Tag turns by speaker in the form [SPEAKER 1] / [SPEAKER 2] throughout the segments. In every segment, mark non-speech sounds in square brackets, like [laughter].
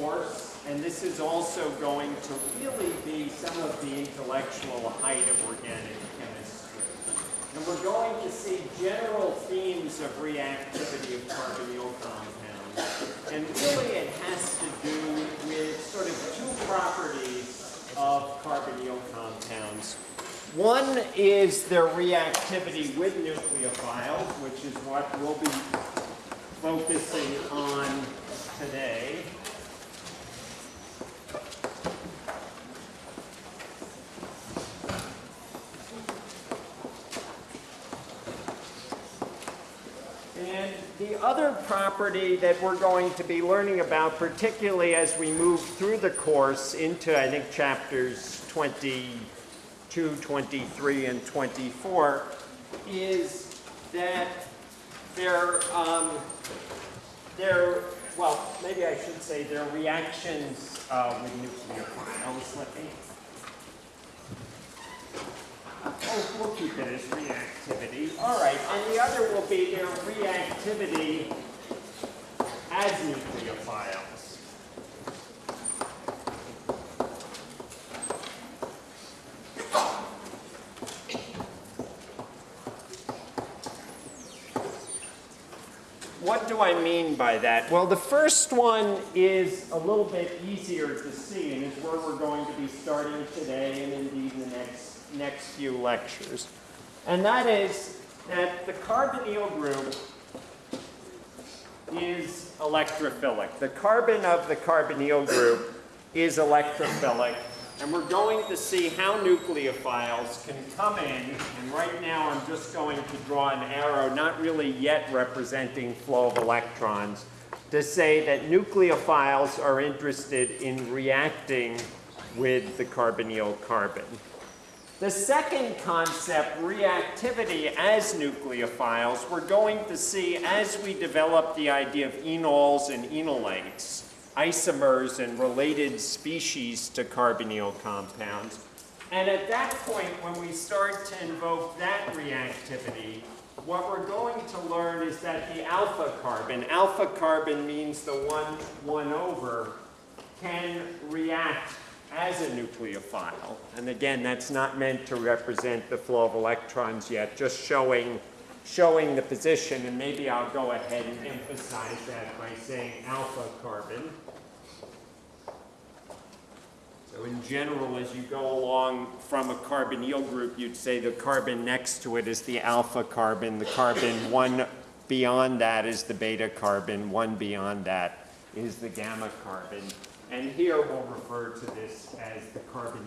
[SPEAKER 1] course, and this is also going to really be some of the intellectual height of organic chemistry. And we're going to see general themes of reactivity of carbonyl compounds. And really it has to do with sort of two properties of carbonyl compounds. One is their reactivity with nucleophiles, which is what we'll be focusing on today. And the other property that we're going to be learning about, particularly as we move through the course into, I think, chapters 22, 23, and 24, is that there, um, there, well, maybe I should say there are reactions uh, with me Oh, we'll keep it as reactivity. All right, and the other will be their reactivity as nucleophiles. What do I mean by that? Well, the first one is a little bit easier to see and is where we're going to be starting today and indeed in the next next few lectures. And that is that the carbonyl group is electrophilic. The carbon of the carbonyl group is electrophilic. And we're going to see how nucleophiles can come in. And right now I'm just going to draw an arrow, not really yet representing flow of electrons, to say that nucleophiles are interested in reacting with the carbonyl carbon. The second concept, reactivity as nucleophiles, we're going to see as we develop the idea of enols and enolates, isomers and related species to carbonyl compounds. And at that point, when we start to invoke that reactivity, what we're going to learn is that the alpha carbon, alpha carbon means the one, one over, can react as a nucleophile. And again, that's not meant to represent the flow of electrons yet, just showing, showing the position. And maybe I'll go ahead and emphasize that by saying alpha carbon. So in general, as you go along from a carbonyl group, you'd say the carbon next to it is the alpha carbon. The carbon [laughs] one beyond that is the beta carbon. One beyond that is the gamma carbon. And here we'll refer to this as the carbon.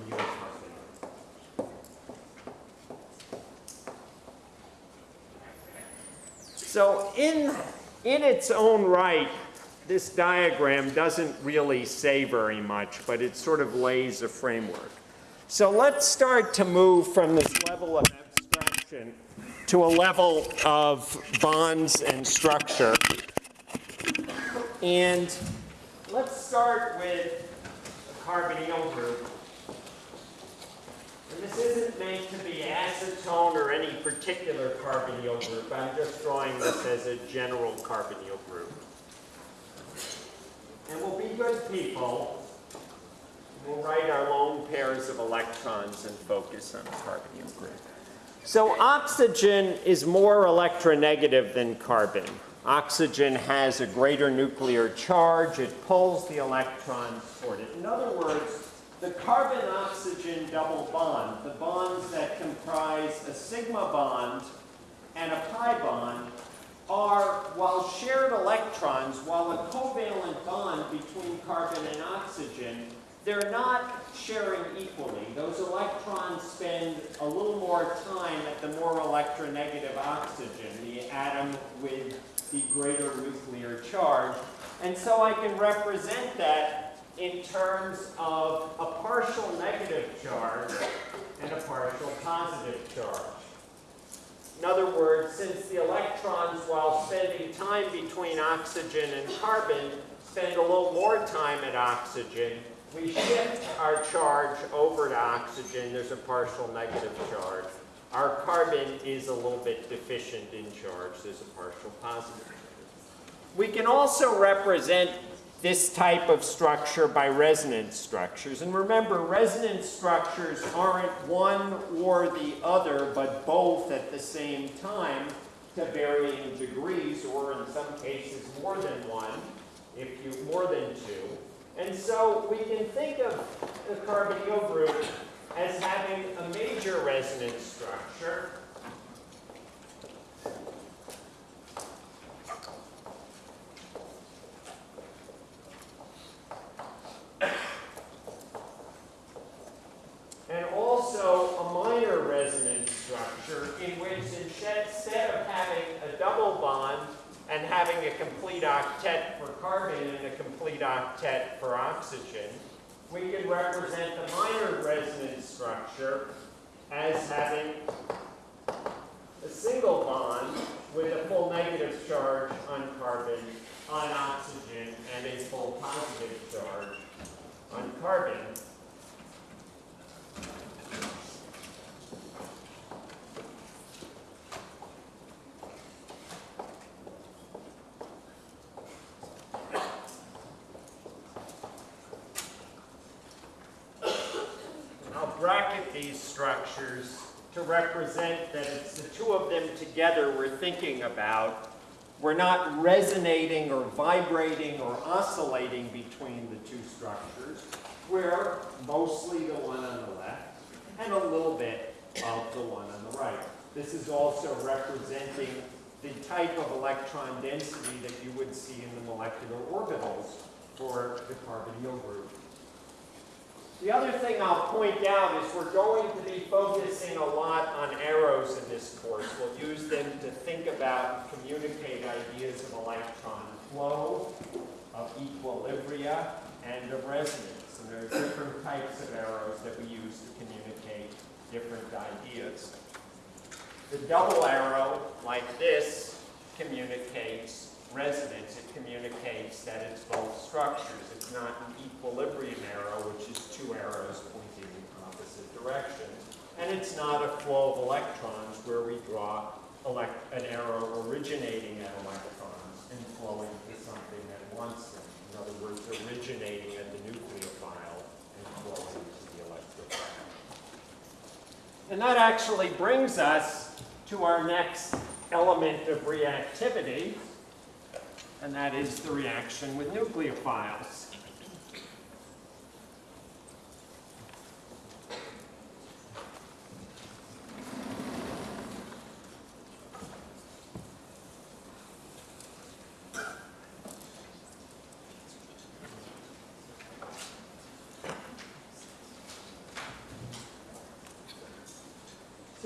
[SPEAKER 1] So in, in its own right, this diagram doesn't really say very much, but it sort of lays a framework. So let's start to move from this level of abstraction to a level of bonds and structure. And let's start with a carbonyl group. And this isn't meant to be acetone or any particular carbonyl group. I'm just drawing this as a general carbonyl group. And we'll be good people. We'll write our lone pairs of electrons and focus on the carbonyl group. So oxygen is more electronegative than carbon. Oxygen has a greater nuclear charge. It pulls the electrons toward it. In other words, the carbon-oxygen double bond, the bonds that comprise a sigma bond and a pi bond, are, while shared electrons, while a covalent bond between carbon and oxygen, they're not sharing equally. Those electrons spend a little more time at the more electronegative oxygen, the atom with the greater nuclear charge. And so I can represent that in terms of a partial negative charge and a partial positive charge. In other words, since the electrons, while spending time between oxygen and carbon, spend a little more time at oxygen, we shift our charge over to oxygen. There's a partial negative charge. Our carbon is a little bit deficient in charge. There's a partial positive. Charge. We can also represent this type of structure by resonance structures. And remember, resonance structures aren't one or the other, but both at the same time to varying degrees, or in some cases more than one, if you more than two. And so we can think of the carbonyl group as having a major resonance structure and also a minor resonance structure in which instead of having a double bond and having a complete octet for carbon and octet for oxygen, we can represent the minor resonance structure as having a single bond with a full negative charge on carbon, on oxygen, and a full positive charge on carbon. I'll bracket these structures to represent that it's the two of them together we're thinking about. We're not resonating or vibrating or oscillating between the two structures. We're mostly the one on the left and a little bit of the one on the right. This is also representing the type of electron density that you would see in the molecular orbitals for the carbonyl group. The other thing I'll point out is we're going to be focusing a lot on arrows in this course. We'll use them to think about and communicate ideas of electron flow, of equilibria, and of resonance. And there are different types of arrows that we use to communicate different ideas. The double arrow, like this, communicates resonance. It communicates that it's both structures. It's not an equilibrium arrow, which is two arrows pointing in opposite directions. And it's not a flow of electrons where we draw an arrow originating at electrons and flowing to something that wants them. In other words, originating at the nucleophile and flowing to the electrophile. And that actually brings us to our next element of reactivity, and that is the reaction with nucleophiles.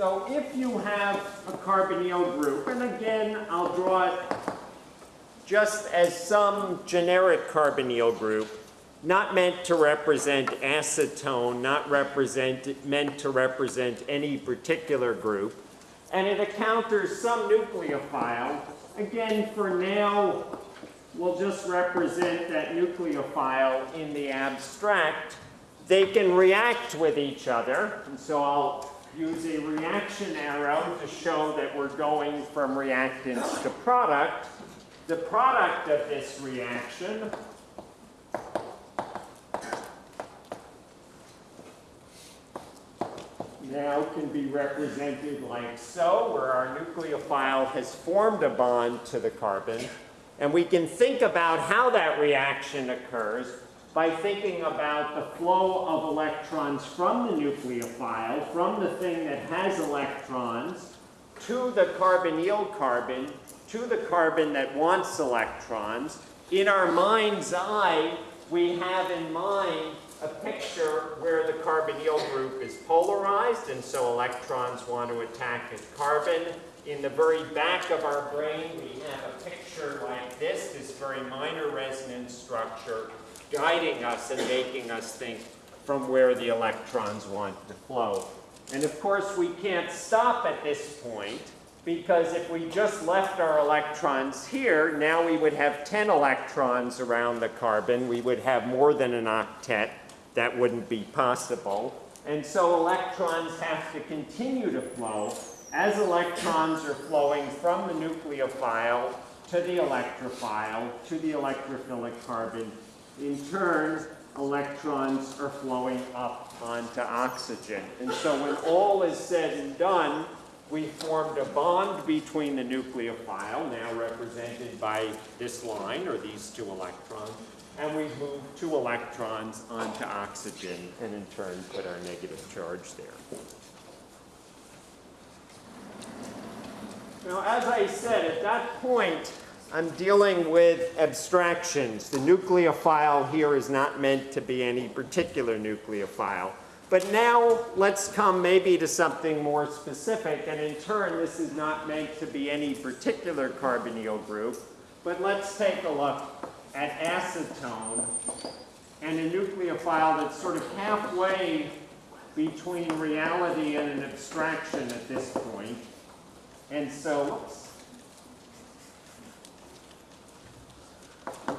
[SPEAKER 1] So if you have a carbonyl group, and again, I'll draw it just as some generic carbonyl group, not meant to represent acetone, not represent, meant to represent any particular group, and it encounters some nucleophile. Again, for now, we'll just represent that nucleophile in the abstract. They can react with each other, and so I'll use a reaction arrow to show that we're going from reactants to product. The product of this reaction now can be represented like so, where our nucleophile has formed a bond to the carbon. And we can think about how that reaction occurs by thinking about the flow of electrons from the nucleophile, from the thing that has electrons, to the carbonyl carbon, to the carbon that wants electrons. In our mind's eye, we have in mind a picture where the carbonyl group is polarized, and so electrons want to attack its carbon. In the very back of our brain, we have a picture like this, this very minor resonance structure guiding us and making us think from where the electrons want to flow. And of course, we can't stop at this point because if we just left our electrons here, now we would have 10 electrons around the carbon. We would have more than an octet. That wouldn't be possible. And so electrons have to continue to flow as electrons are flowing from the nucleophile to the electrophile to the electrophilic carbon. In turn, electrons are flowing up onto oxygen. And so when all is said and done, we formed a bond between the nucleophile, now represented by this line, or these two electrons, and we moved two electrons onto oxygen, and in turn put our negative charge there. Now, as I said, at that point, I'm dealing with abstractions. The nucleophile here is not meant to be any particular nucleophile. But now let's come maybe to something more specific, and in turn this is not meant to be any particular carbonyl group, but let's take a look at acetone and a nucleophile that's sort of halfway between reality and an abstraction at this point. And so,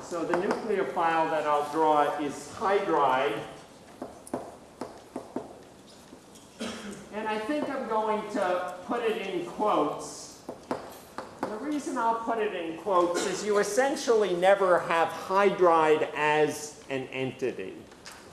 [SPEAKER 1] so the nucleophile that I'll draw is hydride And I think I'm going to put it in quotes. The reason I'll put it in quotes is you essentially never have hydride as an entity.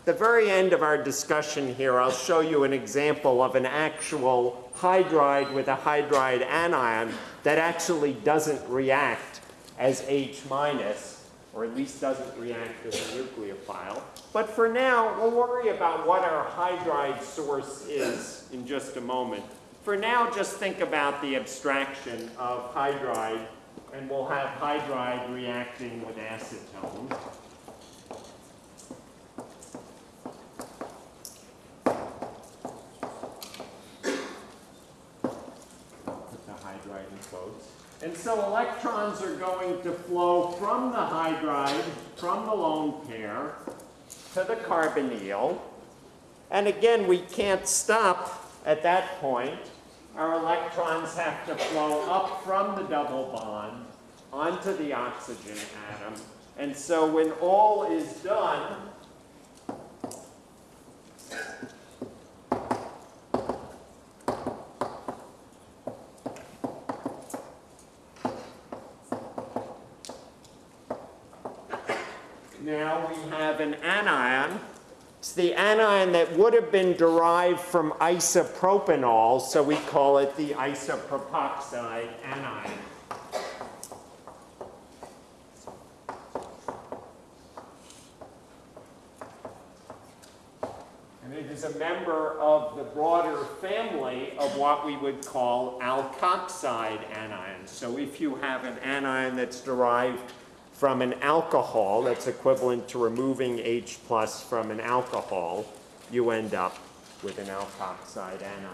[SPEAKER 1] the very end of our discussion here, I'll show you an example of an actual hydride with a hydride anion that actually doesn't react as H minus or at least doesn't react as a nucleophile. But for now, we'll worry about what our hydride source is in just a moment. For now, just think about the abstraction of hydride, and we'll have hydride reacting with acetone. Put the hydride in quotes. And so electrons are going to flow from the hydride, from the lone pair, to the carbonyl. And again, we can't stop at that point. Our electrons have to flow up from the double bond onto the oxygen atom. And so when all is done, now we have an anion. It's the anion that would have been derived from isopropanol, so we call it the isopropoxide anion. And it is a member of the broader family of what we would call alkoxide anions. So if you have an anion that's derived from an alcohol that's equivalent to removing H plus from an alcohol, you end up with an alkoxide anion.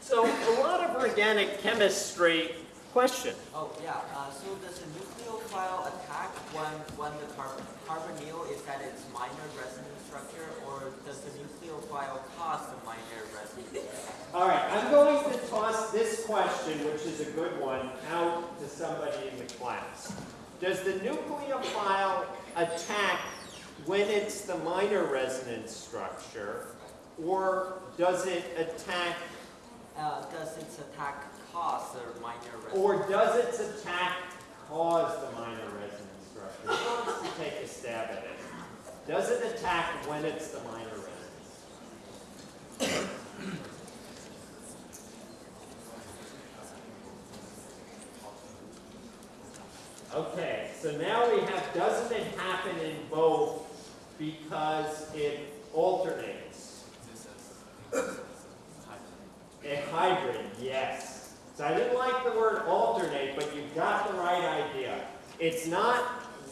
[SPEAKER 1] So a lot of organic chemistry question.
[SPEAKER 2] Oh, yeah. Uh, so does the nucleophile attack when, when the carbon, carbonyl is at its minor resonance structure, or does the nucleophile cause the minor resonance?
[SPEAKER 1] All right, I'm going to toss this question, which is a good one, out to somebody in the class. Does the nucleophile attack when it's the minor resonance structure, or does it attack,
[SPEAKER 2] Uh, does its attack cause the minor resonance?
[SPEAKER 1] or does its attack cause the minor resonance structure? Who wants to take a stab at it? Does it attack when it's the minor resonance? Okay, so now we have, doesn't it happen in both because it alternates? A hybrid, yes. So I didn't like the word alternate, but you've got the right idea. It's not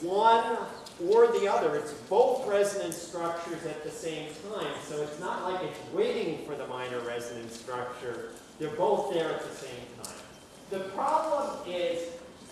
[SPEAKER 1] one or the other, it's both resonance structures at the same time. So it's not like it's waiting for the minor resonance structure They're both there at the same time. The problem is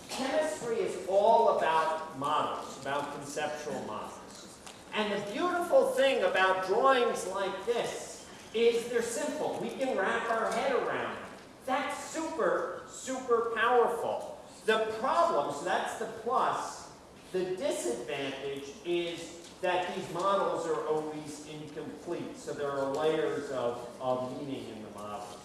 [SPEAKER 1] chemistry is all about models, about conceptual models. And the beautiful thing about drawings like this is they're simple. We can wrap our head around. That's super, super powerful. The problem, so that's the plus, the disadvantage is that these models are always incomplete. So there are layers of, of meaning in the models.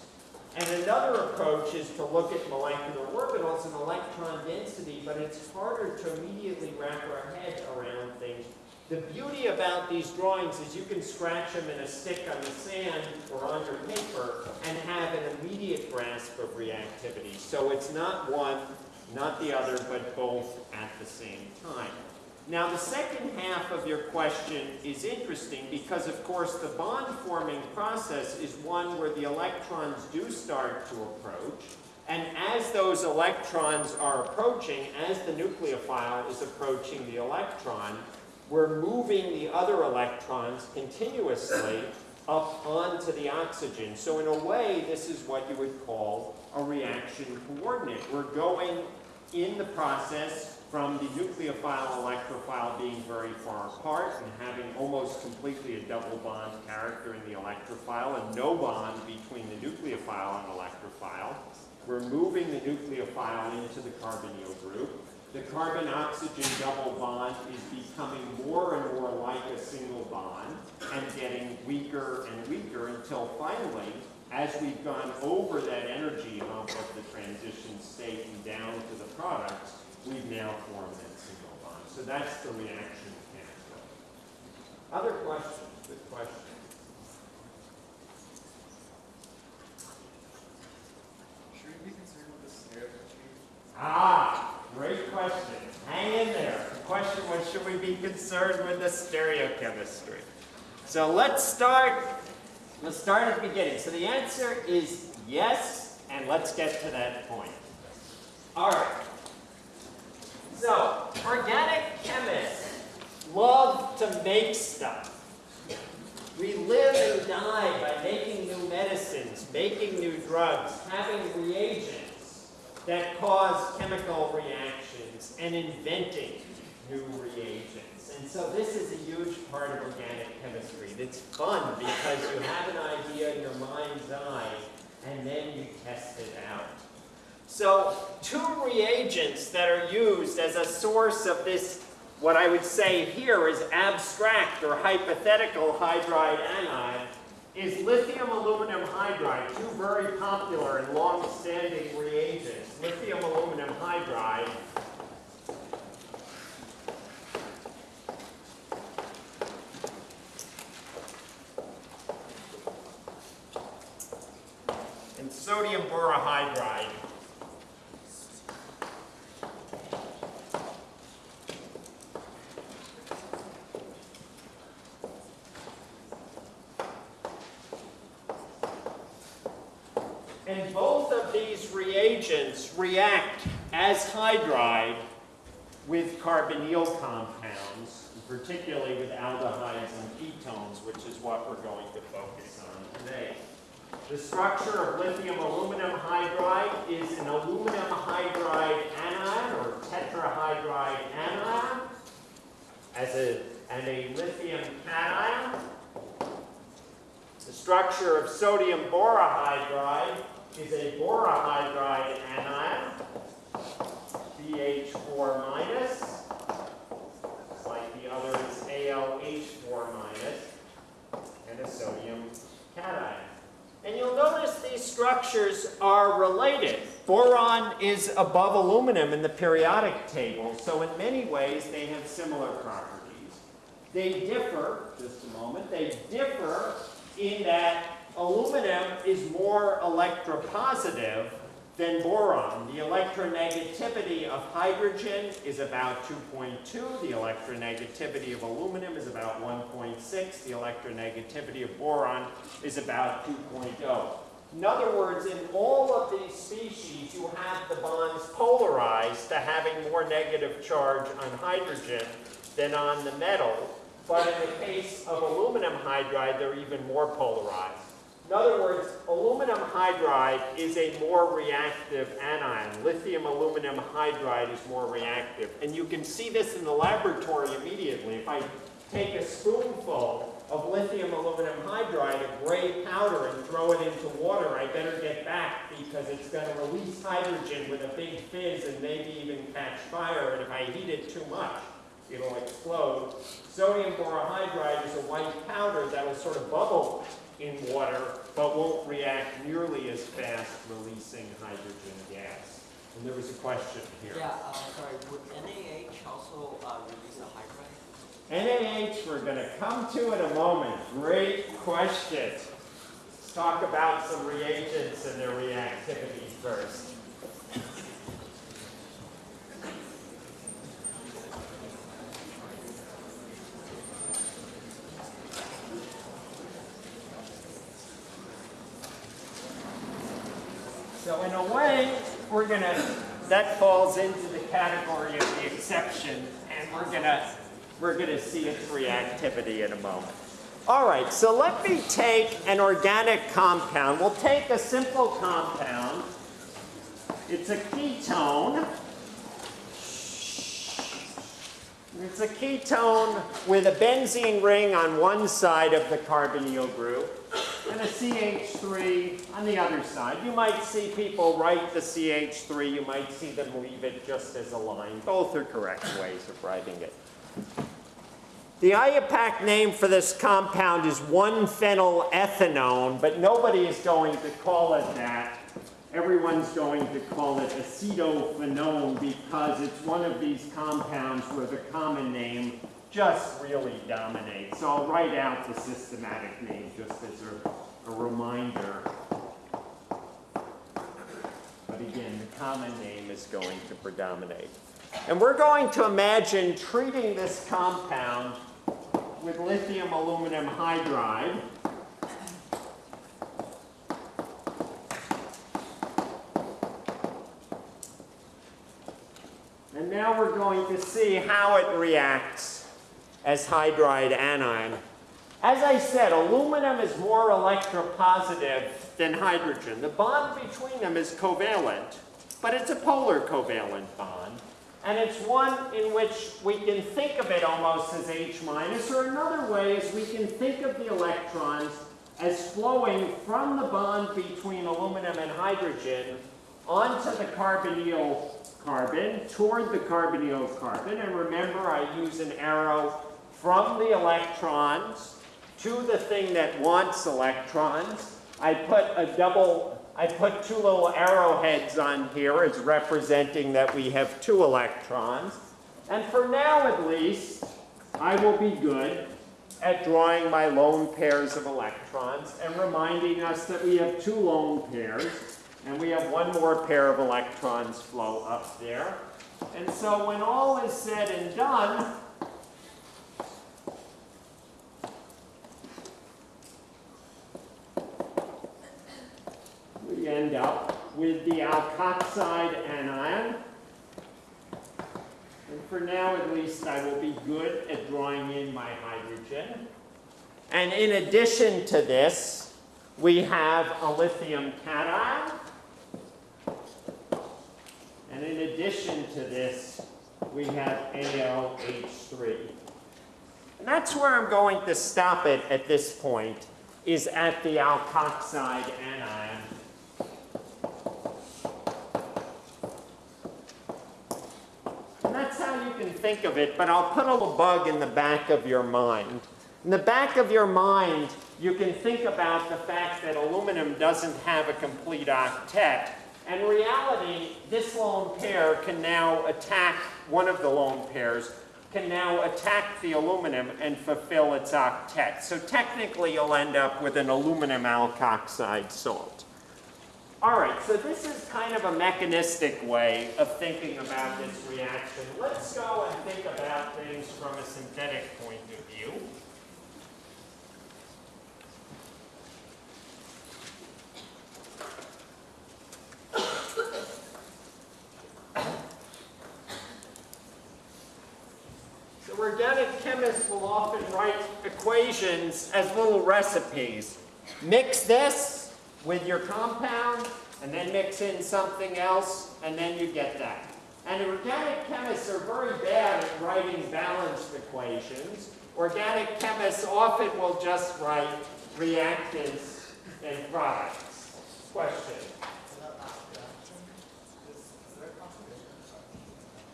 [SPEAKER 1] And another approach is to look at molecular orbitals and electron density, but it's harder to immediately wrap our head around things. The beauty about these drawings is you can scratch them in a stick on the sand or on your paper and have an immediate grasp of reactivity. So it's not one, not the other, but both at the same time. Now the second half of your question is interesting because of course the bond forming process is one where the electrons do start to approach and as those electrons are approaching, as the nucleophile is approaching the electron, we're moving the other electrons continuously up onto the oxygen. So in a way, this is what you would call a reaction coordinate. We're going in the process from the nucleophile electrophile being very far apart and having almost completely a double bond character in the electrophile and no bond between the nucleophile and electrophile. We're moving the nucleophile into the carbonyl group. The carbon-oxygen double bond is becoming more and more like a single bond and getting weaker and weaker until finally, as we've gone over that energy hump of the transition state and down to the products, we've now formed that single bond. So that's the reaction pathway. Other questions? Good question.
[SPEAKER 3] Should we be concerned with the stereotypy?
[SPEAKER 1] Ah, great question. Hang in there. The question was, should we be concerned with the stereochemistry? So let's start, let's start at the beginning. So the answer is yes, and let's get to that point. All right. So, organic chemists love to make stuff. We live and die by making new medicines, making new drugs, having reagents that cause chemical reactions, and inventing new reagents. And so this is a huge part of organic chemistry. It's fun because you have an idea in your mind's eye, and then you test it out. So two reagents that are used as a source of this, what I would say here is abstract or hypothetical hydride anion, is lithium aluminum hydride, two very popular and long-standing reagents. Lithium aluminum hydride and sodium borohydride. And both of these reagents react as hydride with carbonyl compounds, particularly with aldehydes and ketones, which is what we're going to focus on today. The structure of lithium aluminum hydride is an aluminum hydride anion or tetrahydride anion as a, and a lithium cation. The structure of sodium borohydride is a borohydride anion, BH4 minus, like the other is AlH4 minus, and a sodium cation. And you'll notice these structures are related. Boron is above aluminum in the periodic table, so in many ways they have similar properties. They differ, just a moment, they differ in that aluminum is more electropositive than boron. The electronegativity of hydrogen is about 2.2. The electronegativity of aluminum is about 1.6. The electronegativity of boron is about 2.0. In other words, in all of these species, you have the bonds polarized to having more negative charge on hydrogen than on the metal. But in the case of aluminum hydride, they're even more polarized. In other words, aluminum hydride is a more reactive anion. Lithium aluminum hydride is more reactive. And you can see this in the laboratory immediately. If I take a spoonful of lithium aluminum hydride, a gray powder, and throw it into water, I better get back because it's going to release hydrogen with a big fizz and maybe even catch fire. And if I heat it too much, it'll explode. Sodium borohydride is a white powder that will sort of bubble in water, but won't react nearly as fast releasing hydrogen gas. And there was a question here.
[SPEAKER 2] Yeah, uh, sorry, would NaH also uh, release a hydride?
[SPEAKER 1] NaH, we're going to come to in a moment. Great question. Let's talk about some reagents and their reactivity first. So in a we're gonna, that falls into the category of the exception, and we're gonna, we're gonna see its reactivity in a moment. All right, so let me take an organic compound. We'll take a simple compound. It's a ketone. It's a ketone with a benzene ring on one side of the carbonyl group and a CH3 on the other side. You might see people write the CH3, you might see them leave it just as a line. Both are correct ways of writing it. The IUPAC name for this compound is 1-phenylethanone, but nobody is going to call it that. Everyone's going to call it acetophenone because it's one of these compounds where the common name just really dominates. So I'll write out the systematic name just as a, a reminder. But again, the common name is going to predominate. And we're going to imagine treating this compound with lithium aluminum hydride. And now we're going to see how it reacts as hydride anion. As I said, aluminum is more electropositive than hydrogen. The bond between them is covalent, but it's a polar covalent bond. And it's one in which we can think of it almost as H minus, or another way is we can think of the electrons as flowing from the bond between aluminum and hydrogen onto the carbonyl carbon, toward the carbonyl carbon. And remember, I use an arrow from the electrons to the thing that wants electrons. I put a double, I put two little arrowheads on here as representing that we have two electrons. And for now at least, I will be good at drawing my lone pairs of electrons and reminding us that we have two lone pairs and we have one more pair of electrons flow up there. And so when all is said and done, end up with the alkoxide anion. And for now, at least, I will be good at drawing in my hydrogen. And in addition to this, we have a lithium cation. And in addition to this, we have ALH3. And that's where I'm going to stop it at this point, is at the alkoxide anion. And that's how you can think of it, but I'll put a little bug in the back of your mind. In the back of your mind, you can think about the fact that aluminum doesn't have a complete octet. And reality, this lone pair can now attack, one of the lone pairs, can now attack the aluminum and fulfill its octet. So technically, you'll end up with an aluminum alkoxide salt. All right, so this is kind of a mechanistic way of thinking about this reaction. Let's go and think about things from a synthetic point of view. So organic chemists will often write equations as little recipes. Mix this with your compound, and then mix in something else, and then you get that. And organic chemists are very bad at writing balanced equations. Organic chemists often will just write reactants and products. Question?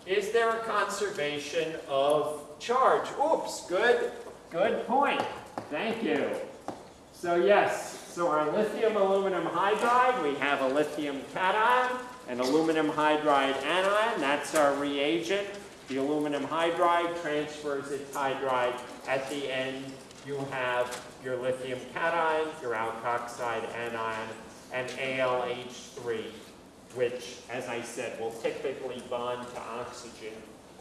[SPEAKER 1] Is there a conservation of charge? Oops, good, good point. Thank you. So yes, so our lithium aluminum hydride, we have a lithium cation, an aluminum hydride anion, that's our reagent. The aluminum hydride transfers its hydride. At the end, you have your lithium cation, your alkoxide anion, and ALH3 which, as I said, will typically bond to oxygen.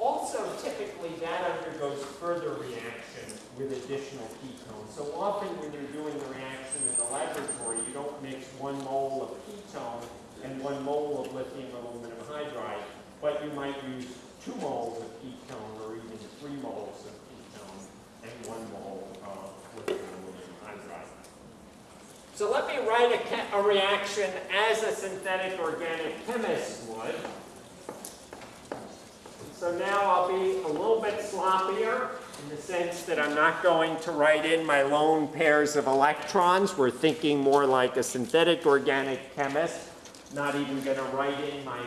[SPEAKER 1] Also, typically, that undergoes further reaction with additional ketones. So often when you're doing the reaction in the laboratory, you don't mix one mole of ketone and one mole of lithium aluminum hydride, but you might use two moles of ketone or even three moles of ketone and one mole of lithium aluminum hydride. So let me write a, a reaction as a synthetic organic chemist would. So now I'll be a little bit sloppier in the sense that I'm not going to write in my lone pairs of electrons. We're thinking more like a synthetic organic chemist. Not even going to write in my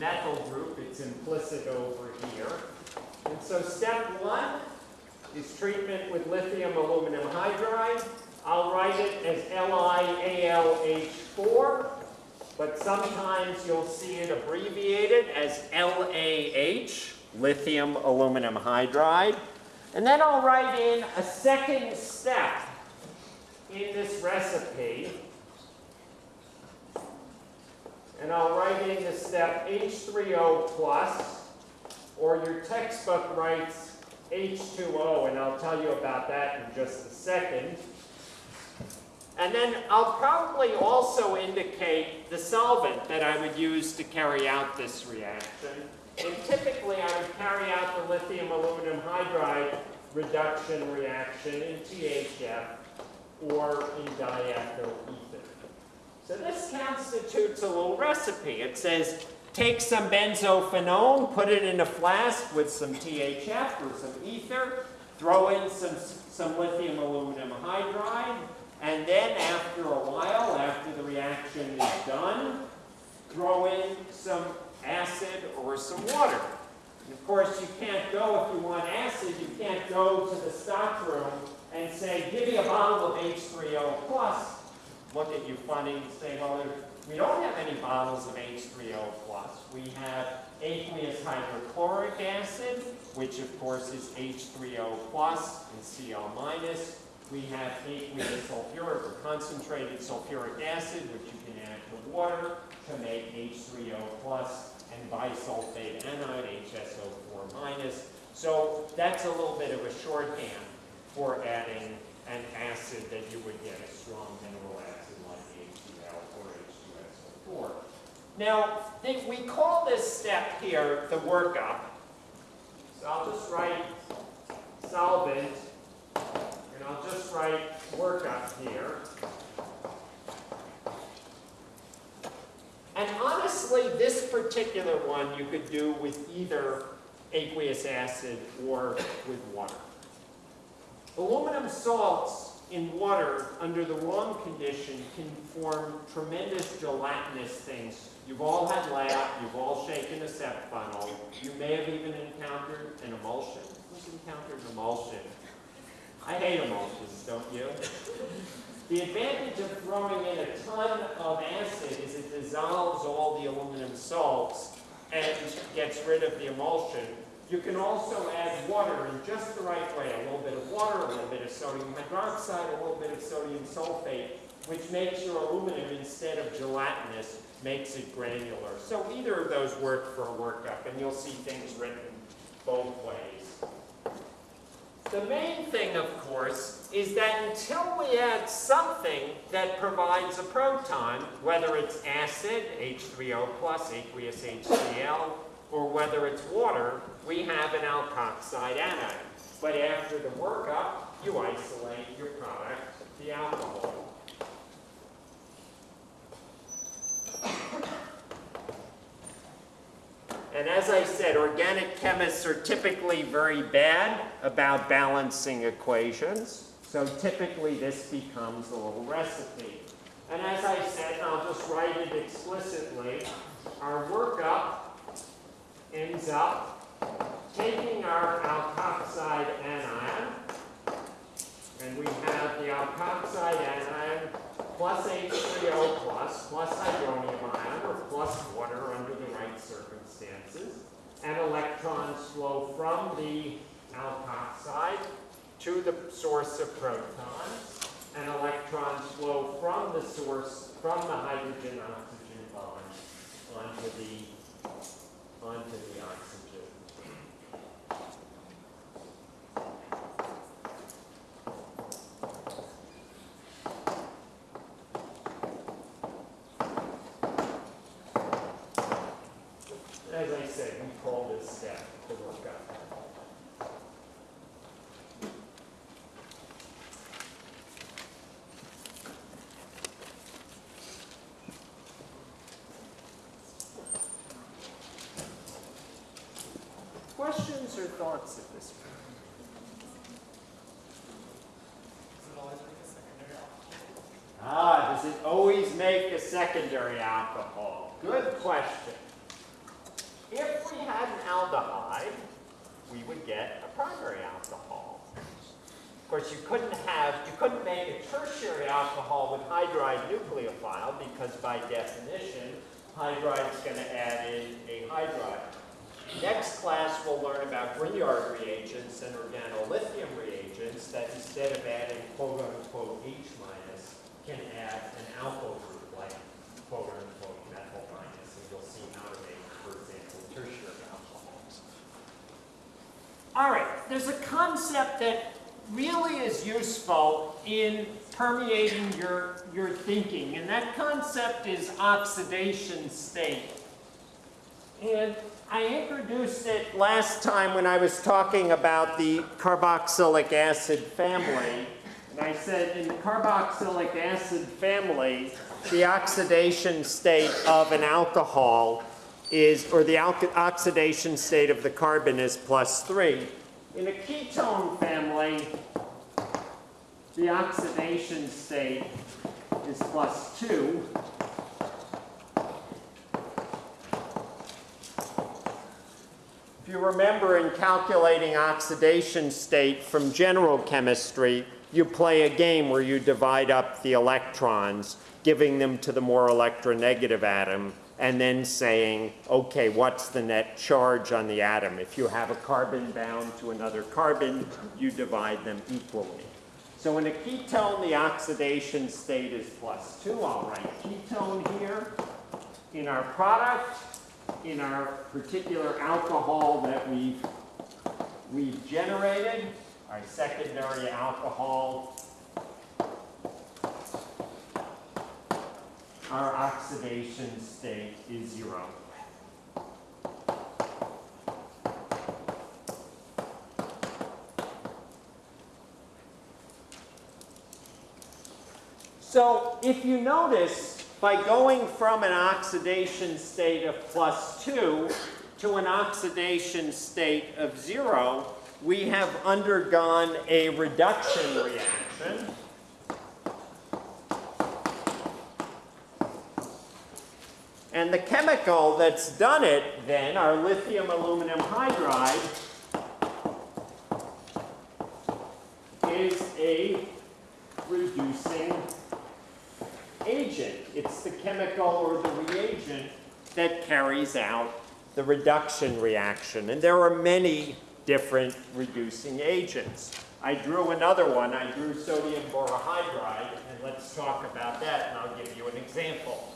[SPEAKER 1] methyl group. It's implicit over here. And so step one is treatment with lithium aluminum hydride. I'll write it as LiAlH4, but sometimes you'll see it abbreviated as LAH, lithium aluminum hydride. And then I'll write in a second step in this recipe. And I'll write in the step H3O plus, or your textbook writes H2O, and I'll tell you about that in just a second. And then I'll probably also indicate the solvent that I would use to carry out this reaction. And typically I would carry out the lithium aluminum hydride reduction reaction in THF or in diethyl ether. So this constitutes a little recipe. It says take some benzophenone, put it in a flask with some THF or some ether, throw in some, some lithium aluminum hydride, and then after a while, after the reaction is done, throw in some acid or some water. And of course, you can't go, if you want acid, you can't go to the stock room and say, give me a bottle of H3O plus. Look at you funny and say, well, we don't have any bottles of H3O plus. We have aqueous hydrochloric acid, which of course is H3O plus and Cl minus. We have aqueous sulfuric or concentrated sulfuric acid, which you can add to water to make H3O plus and bisulfate anion, HSO4 minus. So that's a little bit of a shorthand for adding an acid that you would get a strong mineral acid like HCl or H2SO4. Now, we call this step here the workup. So I'll just write solvent and I'll just write workup here. And honestly, this particular one you could do with either aqueous acid or with water. Aluminum salts in water under the wrong condition can form tremendous gelatinous things. You've all had lab, you've all shaken a sep funnel, you may have even encountered an emulsion. Who's encountered an emulsion? I hate emulsions, don't you? The advantage of throwing in a ton of acid is it dissolves all the aluminum salts and gets rid of the emulsion. You can also add water in just the right way, a little bit of water, a little bit of sodium hydroxide, a little bit of sodium sulfate, which makes your aluminum, instead of gelatinous, makes it granular. So either of those work for a workup, and you'll see things written both ways. The main thing, of course, is that until we add something that provides a proton, whether it's acid, H3O plus, aqueous HCl, or whether it's water, we have an alkoxide anion. But after the workup, you isolate your product, the alcohol. And as I said, organic chemists are typically very bad about balancing equations. So typically this becomes a little recipe. And as I said, and I'll just write it explicitly, our workup ends up taking our alkoxide anion, and we have the alkoxide anion plus H3O plus, plus hydronium ion, or plus water under the right circumstances. And electrons flow from the alkoxide to the source of protons, and electrons flow from the source, from the hydrogen-oxygen bond onto the, onto the oxygen. As I said, we call this step the workup. Questions or thoughts at this point?
[SPEAKER 3] Does it always make a secondary alcohol?
[SPEAKER 1] Ah, does it always make a secondary alcohol? Good question. If we had an aldehyde, we would get a primary alcohol. Of course, you couldn't have, you couldn't make a tertiary alcohol with hydride nucleophile because by definition, hydride's going to add in a hydride. Next class, we'll learn about Grignard reagents and organolithium reagents that instead of adding quote-unquote H minus, can add an alkyl group like quote-unquote methyl minus, and you'll see how to make, for example, tertiary alcohols. All right, there's a concept that really is useful in permeating your, your thinking, and that concept is oxidation state. And I introduced it last time when I was talking about the carboxylic acid family. And I said in the carboxylic acid family, the oxidation state of an alcohol is, or the oxidation state of the carbon is plus 3. In a ketone family, the oxidation state is plus 2. You remember in calculating oxidation state from general chemistry, you play a game where you divide up the electrons, giving them to the more electronegative atom, and then saying, okay, what's the net charge on the atom? If you have a carbon bound to another carbon, you divide them equally. So in a ketone, the oxidation state is plus two. I'll write ketone here. In our product, in our particular alcohol that we've, we've generated, our secondary alcohol, our oxidation state is zero. So if you notice, by going from an oxidation state of plus 2 to an oxidation state of 0, we have undergone a reduction reaction. And the chemical that's done it then, our lithium aluminum hydride, is a reducing agent. It's the chemical or the reagent that carries out the reduction reaction. And there are many different reducing agents. I drew another one. I drew sodium borohydride, and let's talk about that, and I'll give you an example.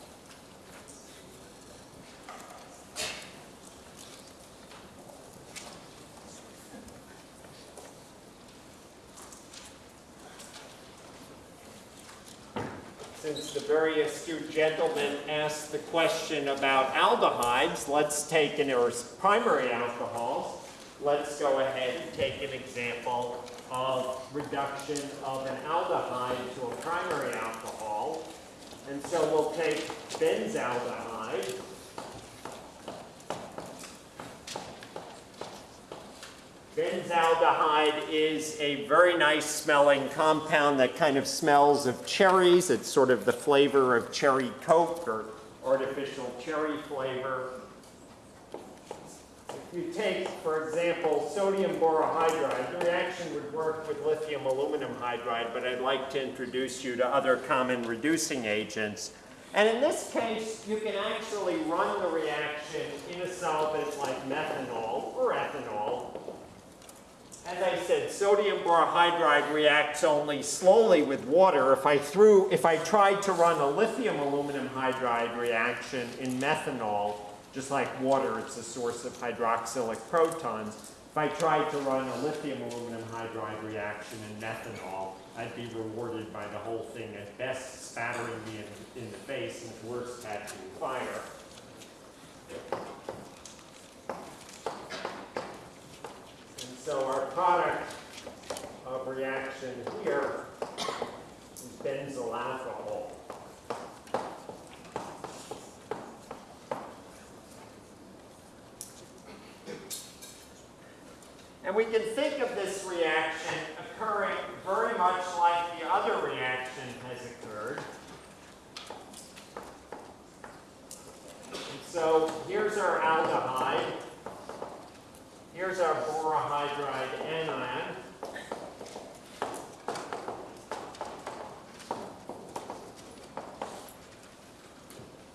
[SPEAKER 1] Since the very astute gentleman asked the question about aldehydes, let's take an, primary alcohols, let's go ahead and take an example of reduction of an aldehyde to a primary alcohol. And so we'll take benzaldehyde. Benzaldehyde is a very nice smelling compound that kind of smells of cherries. It's sort of the flavor of cherry coke or artificial cherry flavor. If you take, for example, sodium borohydride, the reaction would work with lithium aluminum hydride, but I'd like to introduce you to other common reducing agents. And in this case, you can actually run the reaction in a solvent like methanol or ethanol. As I said, sodium borohydride reacts only slowly with water. If I threw, if I tried to run a lithium aluminum hydride reaction in methanol, just like water, it's a source of hydroxylic protons. If I tried to run a lithium aluminum hydride reaction in methanol, I'd be rewarded by the whole thing at best spattering me in, in the face and at worst catching fire. So our product of reaction here is benzyl alcohol. And we can think of this reaction occurring very much like the other reaction has occurred. And so here's our aldehyde. Here's our borohydride anion.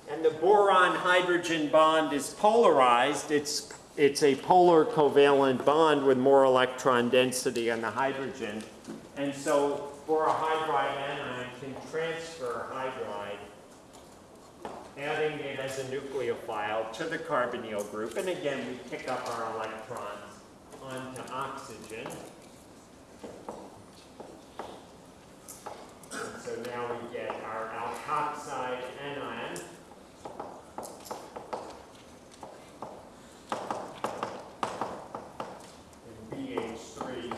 [SPEAKER 1] And the boron-hydrogen bond is polarized. It's, it's a polar covalent bond with more electron density on the hydrogen. And so borohydride anion can transfer hydride, adding it as a nucleophile to the carbonyl group. And again, we pick up our electrons onto oxygen. And so now we get our alkoxide anion. and BH3.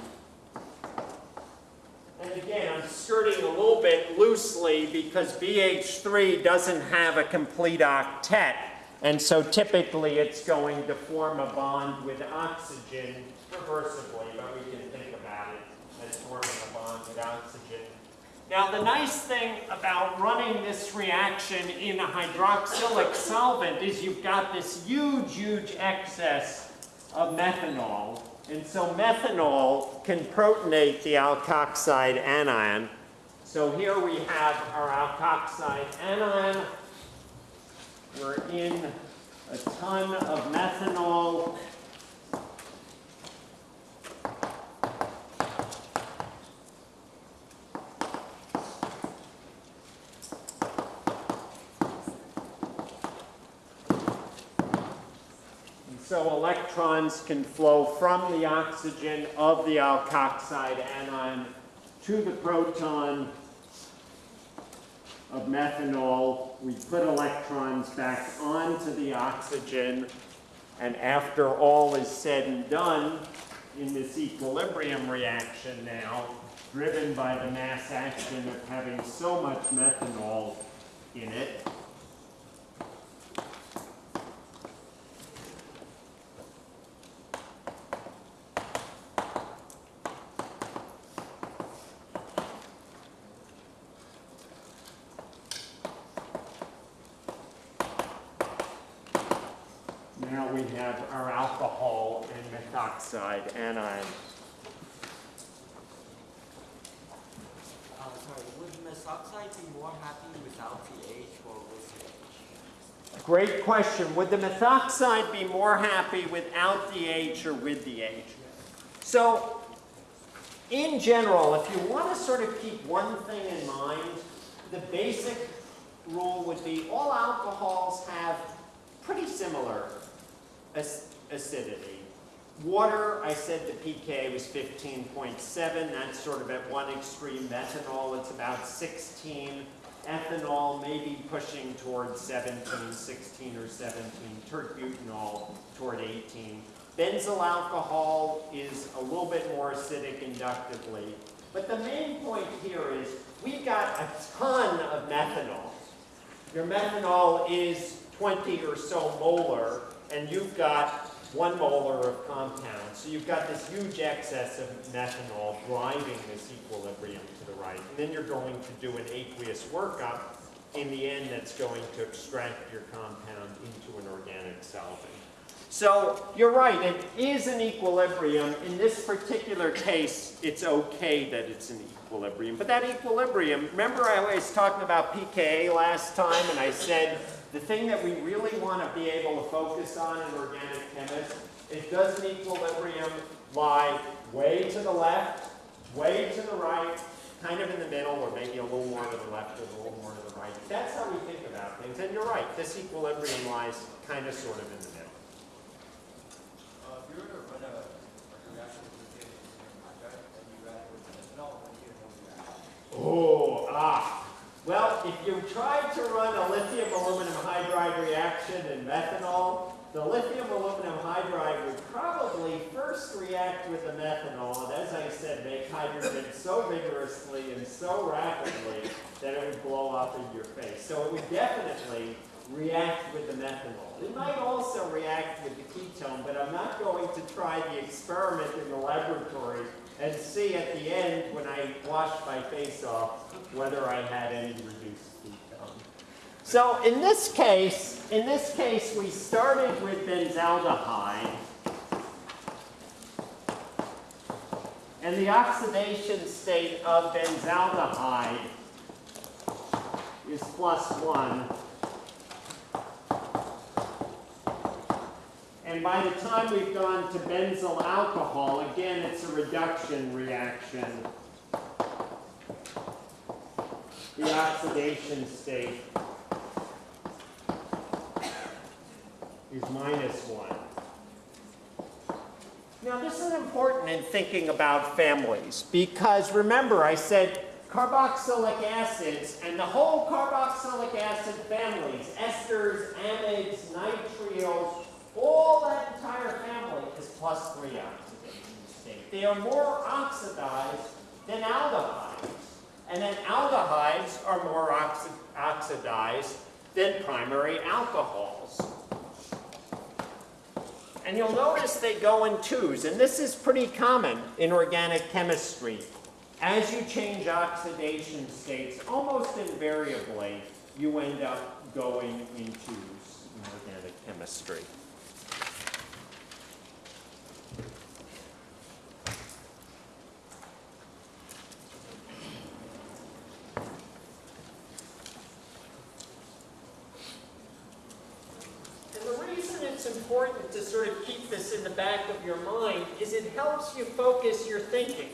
[SPEAKER 1] And again, I'm skirting a little bit loosely because BH3 doesn't have a complete octet. And so typically it's going to form a bond with oxygen reversibly, but we can think about it as forming a bond with oxygen. Now the nice thing about running this reaction in a hydroxylic solvent is you've got this huge, huge excess of methanol. And so methanol can protonate the alkoxide anion. So here we have our alkoxide anion. We're in a ton of methanol. And so electrons can flow from the oxygen of the alkoxide anion to the proton of methanol. We put electrons back onto the oxygen, and after all is said and done, in this equilibrium reaction now, driven by the mass action of having so much methanol in it, Now we have our alcohol and methoxide anion.
[SPEAKER 2] Uh, sorry, would methoxide be more happy without the H or with the H?
[SPEAKER 1] Great question. Would the methoxide be more happy without the H or with the H? So, in general, if you want to sort of keep one thing in mind, the basic rule would be all alcohols have pretty similar acidity. Water, I said the pK was 15.7. That's sort of at one extreme. Methanol, it's about 16. Ethanol, maybe pushing toward 17, 16 or 17. Tert-butanol toward 18. Benzyl alcohol is a little bit more acidic inductively. But the main point here is we've got a ton of methanol. Your methanol is 20 or so molar, and you've got one molar of compound. So you've got this huge excess of methanol driving this equilibrium to the right. And then you're going to do an aqueous workup in the end that's going to extract your compound into an organic solvent. So you're right, it is an equilibrium. In this particular case, it's okay that it's an equilibrium. But that equilibrium, remember I was talking about pKa last time and I said the thing that we really want to be able to focus on in organic chemists is does an equilibrium lie way to the left, way to the right, kind of in the middle, or maybe a little more to the left or a little more to the right. That's how we think about things. And you're right, this equilibrium lies kind of sort of in the middle.
[SPEAKER 3] Uh, if you were to run a, like a reaction with lithium and hydride, and you add it with methanol, what do you know reaction?
[SPEAKER 1] Oh, ah. Well, if you tried to run a lithium aluminum hydride reaction in methanol, the lithium aluminum hydride would probably first react with the methanol, and as I said, make hydrogen so vigorously and so rapidly that it would blow up in your face. So it would definitely react with the methanol. It might also react with the ketone, but I'm not going to try the experiment in the laboratory and see at the end when I wash my face off whether I had any reduced ketone. So in this case, in this case, we started with benzaldehyde. And the oxidation state of benzaldehyde is plus one. And by the time we've gone to benzyl alcohol, again, it's a reduction reaction. The oxidation state is minus one. Now, this is important in thinking about families because remember, I said carboxylic acids and the whole carboxylic acid families, esters, amides, nitriles, all that entire family is plus three oxidation state. They are more oxidized than aldehydes. And then aldehydes are more oxi oxidized than primary alcohols. And you'll notice they go in twos, and this is pretty common in organic chemistry. As you change oxidation states, almost invariably, you end up going in twos in organic chemistry. And the reason it's important to sort of keep this in the back of your mind is it helps you focus your thinking.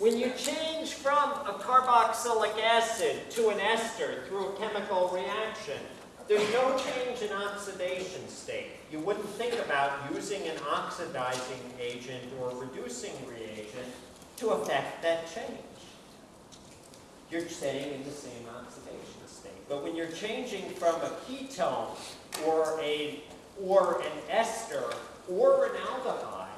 [SPEAKER 1] When you change from a carboxylic acid to an ester through a chemical reaction, there's no change in oxidation state. You wouldn't think about using an oxidizing agent or reducing reagent to affect that change. You're staying in the same oxidation state. But when you're changing from a ketone or a or an ester or an aldehyde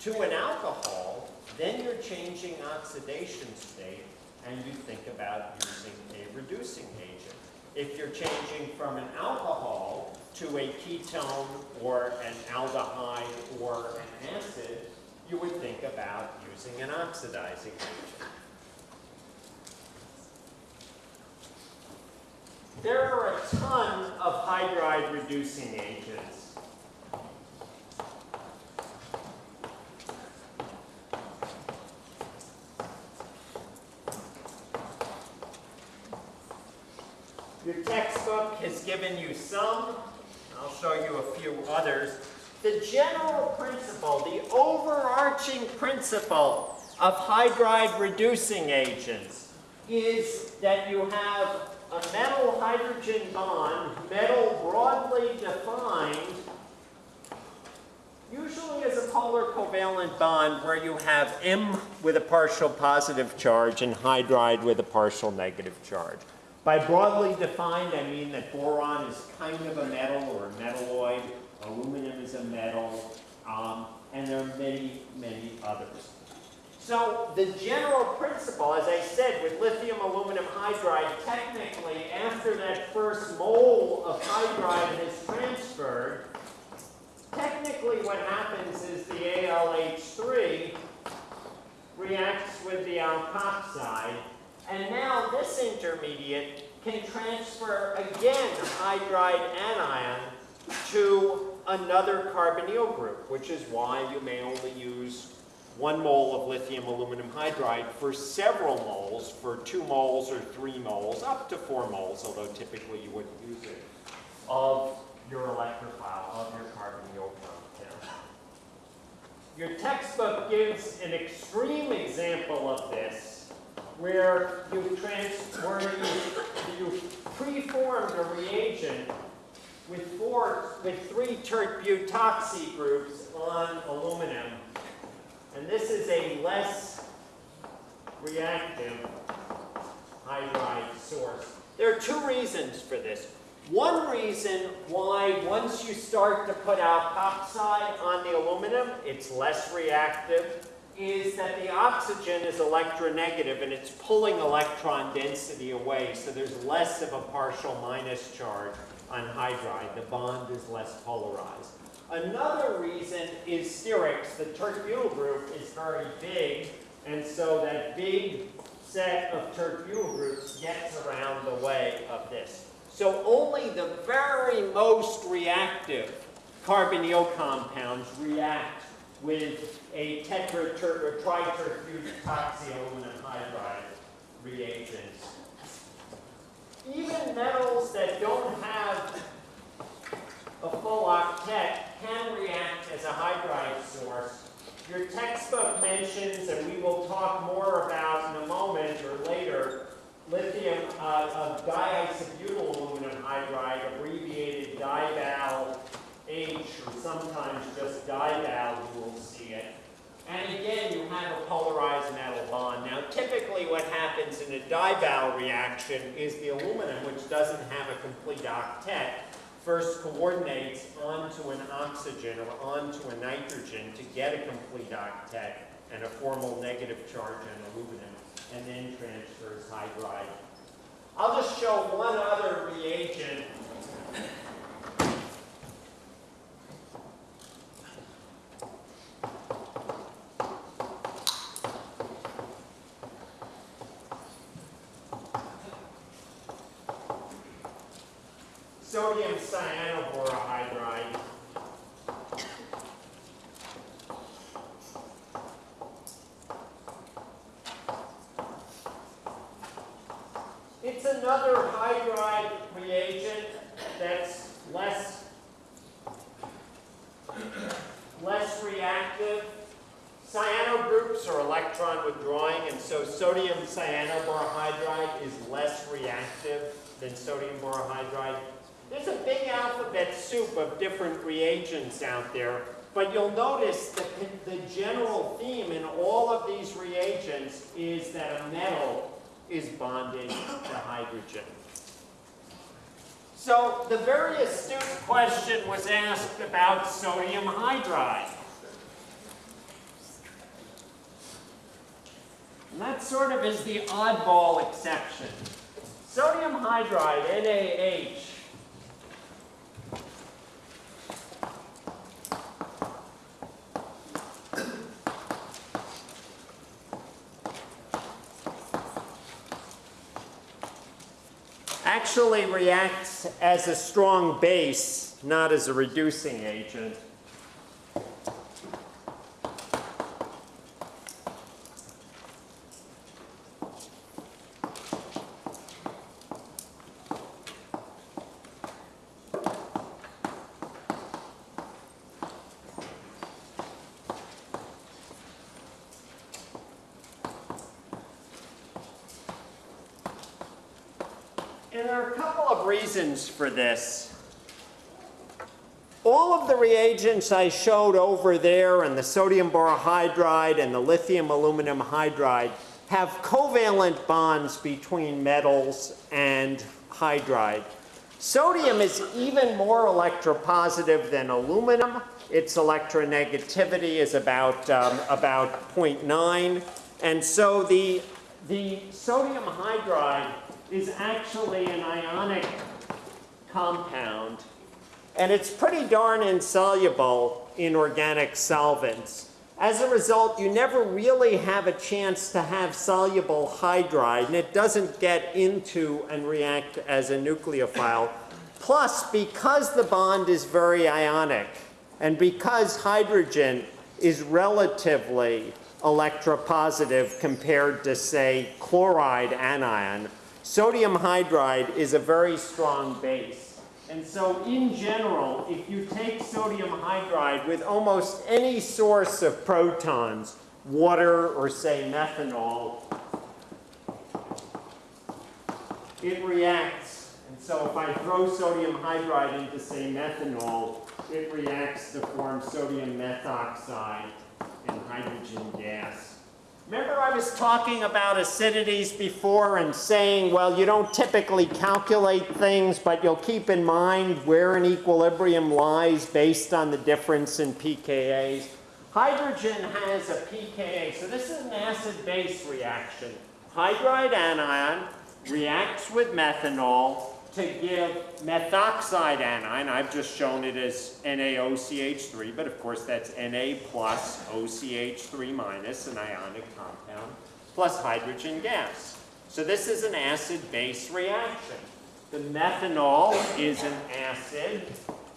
[SPEAKER 1] to an alcohol, then you're changing oxidation state and you think about using a reducing agent. If you're changing from an alcohol to a ketone or an aldehyde or an acid, you would think about using an oxidizing agent. There are a ton of hydride reducing agents. Your textbook has given you some. I'll show you a few others. The general principle, the overarching principle of hydride reducing agents is that you have a metal hydrogen bond, metal broadly defined, usually as a polar covalent bond where you have M with a partial positive charge and hydride with a partial negative charge. By broadly defined, I mean that boron is kind of a metal or a metalloid, aluminum is a metal, um, and there are many, many others. So the general principle, as I said, with lithium aluminum hydride, technically after that first mole of hydride has transferred, technically what happens is the ALH3 reacts with the alkoxide, and now this intermediate can transfer again hydride anion to another carbonyl group, which is why you may only use one mole of lithium aluminum hydride for several moles, for two moles or three moles, up to four moles, although typically you wouldn't use it, of your electrophile, of your carbonyl compound. Your textbook gives an extreme example of this, where you trans, where you, you preformed a reagent with four, with three tert butoxy groups on aluminum. And this is a less reactive hydride source. There are two reasons for this. One reason why once you start to put alkoxide on the aluminum, it's less reactive, is that the oxygen is electronegative and it's pulling electron density away, so there's less of a partial minus charge on hydride. The bond is less polarized. Another reason is sterics. The tert-butyl group is very big, and so that big set of tert-butyl groups gets around the way of this. So only the very most reactive carbonyl compounds react with a tetra or tri-tert-butoxyaluminum hydride reagents. Even metals that don't have a full octet can react as a hydride source. Your textbook mentions, and we will talk more about in a moment or later, lithium uh, of diisobutyl aluminum hydride, abbreviated DIBAL H, or sometimes just DIBAL, you will see it. And again, you have a polarized metal bond. Now, typically what happens in a dibal reaction is the aluminum, which doesn't have a complete octet, first coordinates onto an oxygen or onto a nitrogen to get a complete octet and a formal negative charge on aluminum, and then transfers hydride. I'll just show one other reagent sodium cyanoborohydride. It's another hydride reagent that's less, less reactive. Cyano groups are electron withdrawing, and so sodium cyanoborohydride is less reactive than sodium borohydride. There's a big alphabet soup of different reagents out there, but you'll notice that the general theme in all of these reagents is that a metal is bonded to hydrogen. So the very astute question was asked about sodium hydride. And that sort of is the oddball exception. Sodium hydride, NaH, actually reacts as a strong base, not as a reducing agent. And there are a couple of reasons for this. All of the reagents I showed over there and the sodium borohydride and the lithium aluminum hydride have covalent bonds between metals and hydride. Sodium is even more electropositive than aluminum. Its electronegativity is about, um, about 0.9. And so the, the sodium hydride is actually an ionic compound. and it's pretty darn insoluble in organic solvents. As a result, you never really have a chance to have soluble hydride, and it doesn't get into and react as a nucleophile. Plus, because the bond is very ionic, and because hydrogen is relatively electropositive compared to, say, chloride anion, sodium hydride is a very strong base. And so in general, if you take sodium hydride with almost any source of protons, water or say methanol, it reacts. And so if I throw sodium hydride into say methanol, it reacts to form sodium methoxide and hydrogen gas. Remember I was talking about acidities before and saying, well, you don't typically calculate things, but you'll keep in mind where an equilibrium lies based on the difference in pKa's. Hydrogen has a pKa, so this is an acid-base reaction. Hydride anion reacts with methanol to give methoxide anion. I've just shown it as NaOCH3, but of course that's Na plus OCH3 minus, an ionic compound, plus hydrogen gas. So this is an acid-base reaction. The methanol is an acid,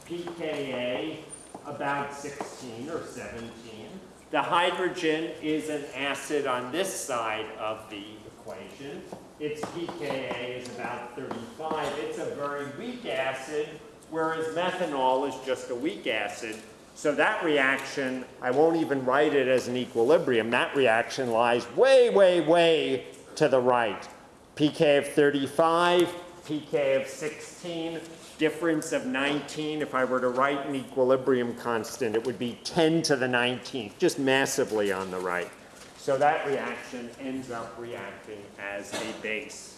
[SPEAKER 1] pKa about 16 or 17. The hydrogen is an acid on this side of the equation. Its pKa is about 35. It's a very weak acid, whereas methanol is just a weak acid. So that reaction, I won't even write it as an equilibrium. That reaction lies way, way, way to the right. pK of 35, pK of 16, difference of 19. If I were to write an equilibrium constant, it would be 10 to the 19th, just massively on the right. So that reaction ends up reacting as a base.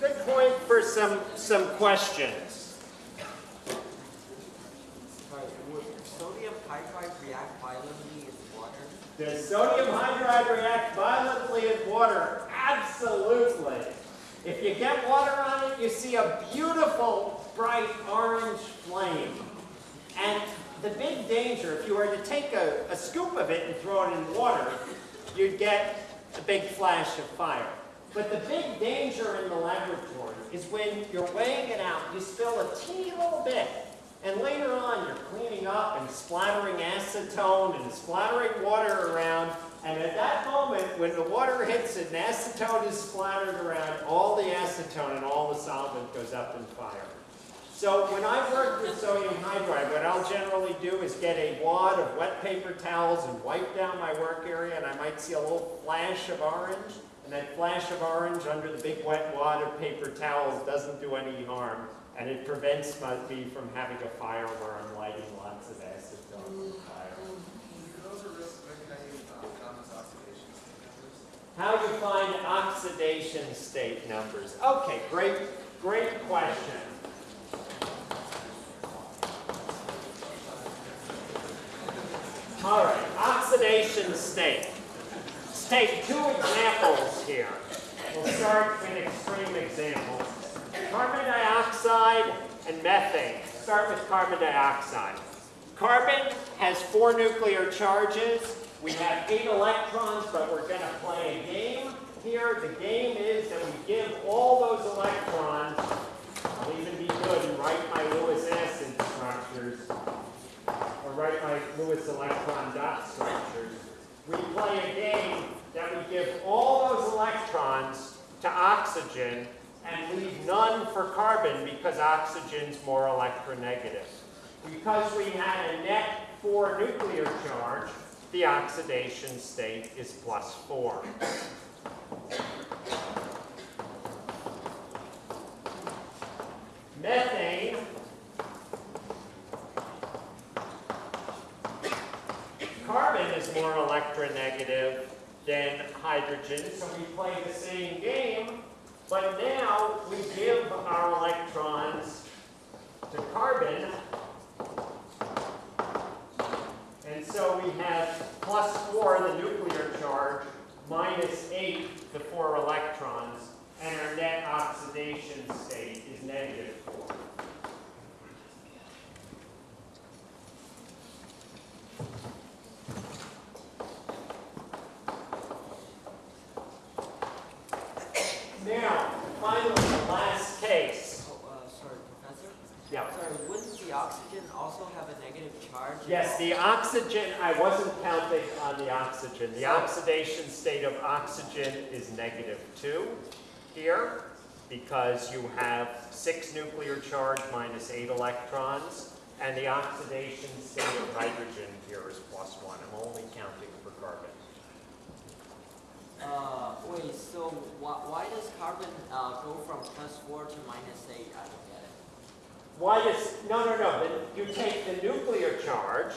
[SPEAKER 1] Good point for some, questions.
[SPEAKER 2] Sodium hydride violently with water?
[SPEAKER 1] Does sodium hydride react violently with water? Absolutely. If you get water on it, you see a beautiful bright orange flame. And the big danger, if you were to take a, a scoop of it and throw it in water, you'd get a big flash of fire. But the big danger in the laboratory is when you're weighing it out, you spill a teeny little bit, and later on you're cleaning up and splattering acetone and splattering water around, and at that moment, when the water hits it and acetone is splattered around, all the acetone and all the solvent goes up in fire. So when I work with sodium hydride, what I'll generally do is get a wad of wet paper towels and wipe down my work area, and I might see a little flash of orange, and that flash of orange under the big wet wad of paper towels doesn't do any harm, and it prevents me from having a fire where I'm lighting lots of acid on fire. How do you find oxidation state numbers? Okay, great, great question. All right, oxidation state. Take two examples here. We'll start with extreme examples. Carbon dioxide and methane. Start with carbon dioxide. Carbon has four nuclear charges. We have eight electrons, but we're going to play a game here. The game is that we give all those electrons, I'll even be good and write my Lewis acid structures, or write my Lewis electron dot structures. We play a game that we give all those electrons to oxygen and leave none for carbon because oxygen's more electronegative. Because we had a net 4 nuclear charge, the oxidation state is plus 4. Methane Carbon is more electronegative than hydrogen. So we play the same game, but now we give our electrons to carbon. And so we have plus 4, the nuclear charge, minus 8, the 4 electrons, and our net oxidation state is negative
[SPEAKER 2] 4. Oxygen,
[SPEAKER 1] I wasn't counting on the oxygen. The oxidation state of oxygen is negative two here because you have six nuclear charge minus eight electrons. And the oxidation state of hydrogen here is plus one. I'm only counting for carbon.
[SPEAKER 2] Uh, wait, so why, why does carbon, uh, go from plus four to minus eight? I don't get it.
[SPEAKER 1] Why does, no, no, no, you take the nuclear charge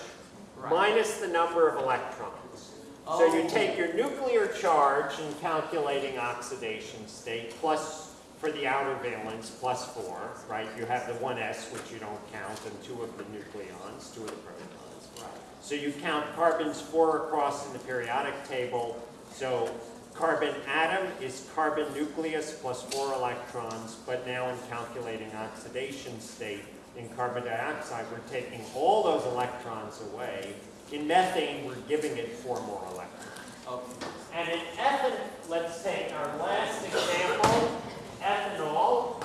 [SPEAKER 2] Right.
[SPEAKER 1] minus the number of electrons. So you
[SPEAKER 2] Oh.
[SPEAKER 1] take your nuclear charge in calculating oxidation state plus, for the outer valence, plus four, right? You have the one s, which you don't count, and two of the nucleons, two of the protons.
[SPEAKER 2] Right.
[SPEAKER 1] So you count carbons four across in the periodic table. So carbon atom is carbon nucleus plus four electrons, but now in calculating oxidation state, in carbon dioxide, we're taking all those electrons away. In methane, we're giving it four more electrons.
[SPEAKER 2] Okay.
[SPEAKER 1] And in ethanol, let's take our last example, ethanol.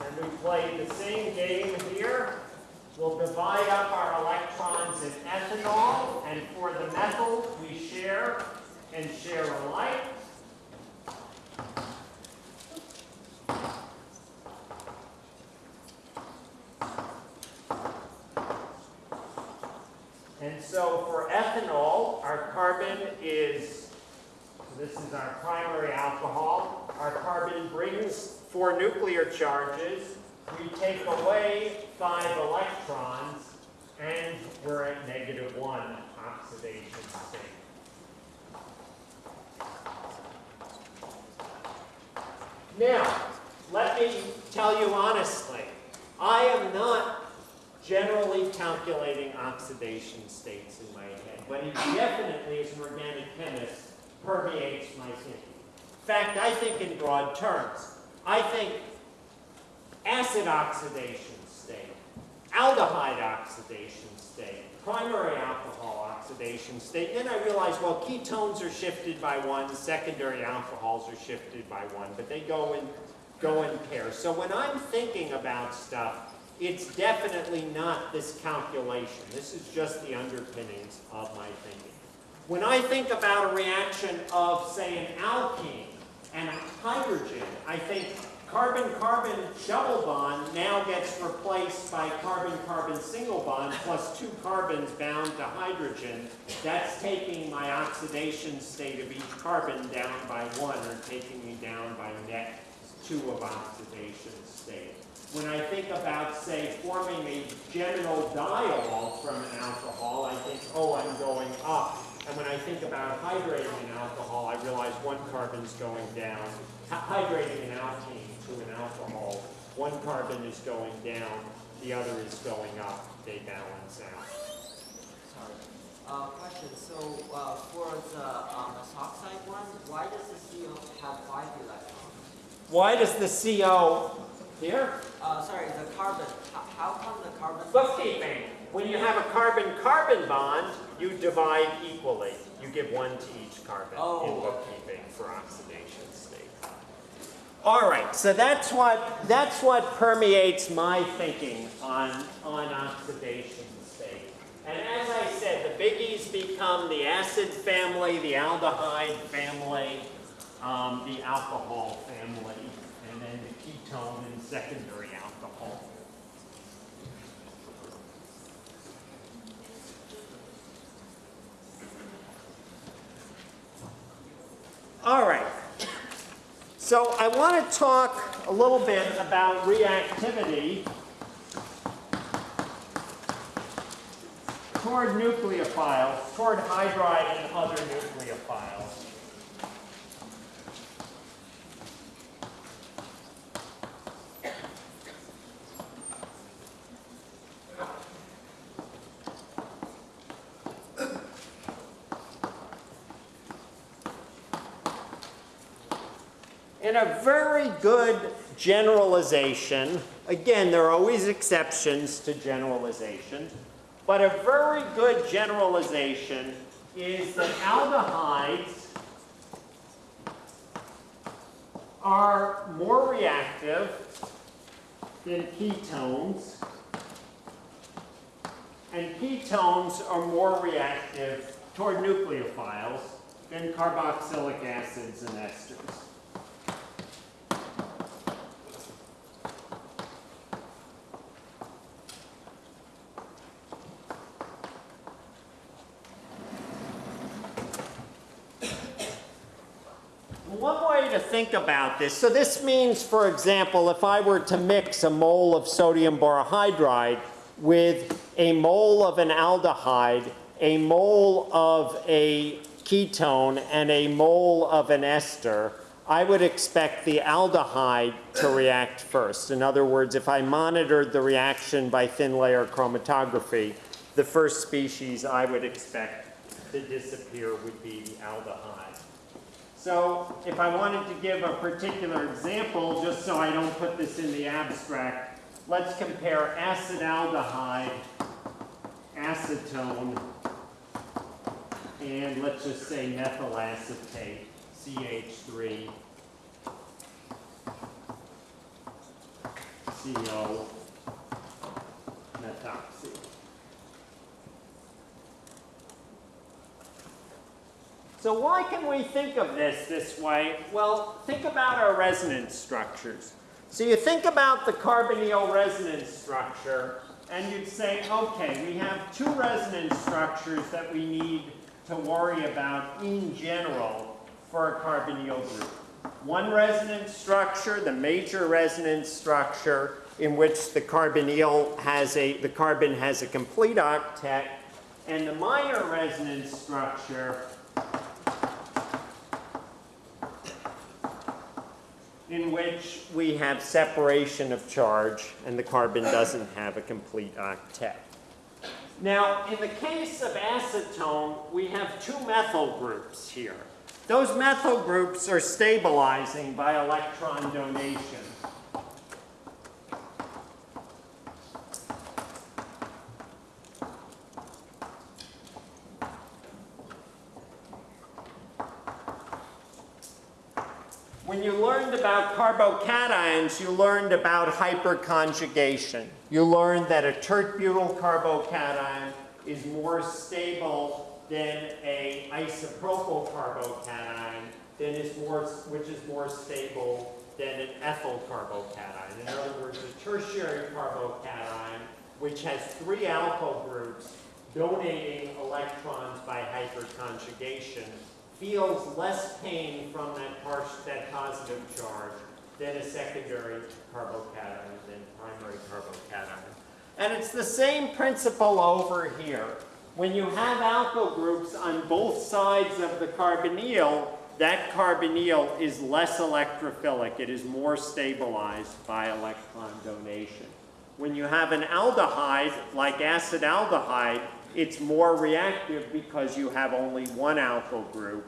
[SPEAKER 1] And we play the same game here. We'll divide up our electrons in ethanol, and for the methyl, we share and share alike. And so for ethanol, our carbon is, this is our primary alcohol. Our carbon brings four nuclear charges. We take away five electrons, and we're at negative one oxidation state. Now, let me tell you honestly, I am not generally calculating oxidation states in my head, but it definitely, as an organic chemist, permeates my thinking. In fact, I think in broad terms. I think acid oxidation state, aldehyde oxidation state, primary alcohol oxidation state. Then I realized, well, ketones are shifted by one, secondary alcohols are shifted by one, but they go in, go in pairs. So when I'm thinking about stuff, it's definitely not this calculation. This is just the underpinnings of my thinking. When I think about a reaction of, say, an alkene and hydrogen, I think carbon-carbon double bond now gets replaced by carbon-carbon single bond plus two carbons bound to hydrogen. That's taking my oxidation state of each carbon down by one, or taking me down by net two of oxidation state. When I think about, say, forming a geminal diol from an alcohol, I think, oh, I'm going up. And when I think about hydrating an alcohol, I realize one carbon's going down. Hy- Hydrating an alkene to an alcohol, one carbon is going down, the other is going up. They balance out.
[SPEAKER 2] Sorry. Uh, question, so, uh, for the, um, methoxide one, why does the CO have five electrons?
[SPEAKER 1] Why does the CO here?
[SPEAKER 2] Uh, sorry, the carbon, how, how come the carbon?
[SPEAKER 1] Bookkeeping. When you have a carbon-carbon bond, you divide equally. You give one to each carbon in
[SPEAKER 2] Oh.
[SPEAKER 1] bookkeeping for oxidation state. All right, so that's what, that's what permeates my thinking on, on oxidation state. And as I said, the biggies become the acid family, the aldehyde family, um, the alcohol family, and then the ketone and secondary alcohol. All right. So I want to talk a little bit about reactivity. toward nucleophiles, toward hydride and other nucleophiles. A very good generalization, again, there are always exceptions to generalization, but a very good generalization is that aldehydes are more reactive than ketones, and ketones are more reactive toward nucleophiles than carboxylic acids and esters. One way to think about this, so this means, for example, if I were to mix a mole of sodium borohydride with a mole of an aldehyde, a mole of a ketone, and a mole of an ester, I would expect the aldehyde to react first. In other words, if I monitored the reaction by thin layer chromatography, the first species I would expect to disappear would be the aldehyde. So if I wanted to give a particular example, just so I don't put this in the abstract, let's compare acetaldehyde, acetone, and let's just say methyl acetate, CH3, CO, methoxy. So why can we think of this this way? Well, think about our resonance structures. So you think about the carbonyl resonance structure, and you'd say, okay, we have two resonance structures that we need to worry about in general for a carbonyl group. One resonance structure, the major resonance structure, in which the carbonyl has a, the carbon has a complete octet, and the minor resonance structure in which we have separation of charge and the carbon doesn't have a complete octet. Now, in the case of acetone, we have two methyl groups here. Those methyl groups are stabilizing by electron donation. When you learned about carbocations, you learned about hyperconjugation. You learned that a tert-butyl carbocation is more stable than a isopropyl carbocation, than is more, which is more stable than an ethyl carbocation. In other words, a tertiary carbocation, which has three alkyl groups donating electrons by hyperconjugation, feels less pain from that, that positive charge than a secondary carbocation than primary carbocation. And it's the same principle over here. When you have alkyl groups on both sides of the carbonyl, that carbonyl is less electrophilic. It is more stabilized by electron donation. When you have an aldehyde, like acetaldehyde, it's more reactive because you have only one alkyl group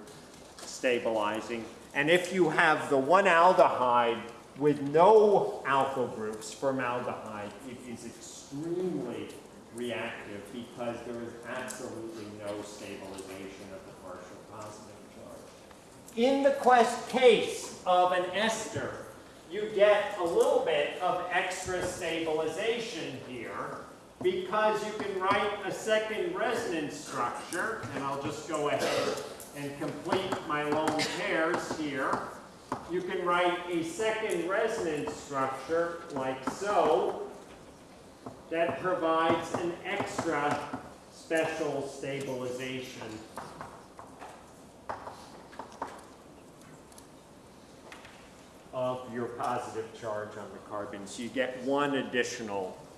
[SPEAKER 1] stabilizing. And if you have the one aldehyde with no alkyl groups, formaldehyde, it is extremely reactive because there is absolutely no stabilization of the partial positive charge. In the quest case of an ester, you get a little bit of extra stabilization here because you can write a second resonance structure, and I'll just go ahead and complete my lone pairs here. You can write a second resonance structure like so that provides an extra special stabilization. of your positive charge on the carbon. So you get one additional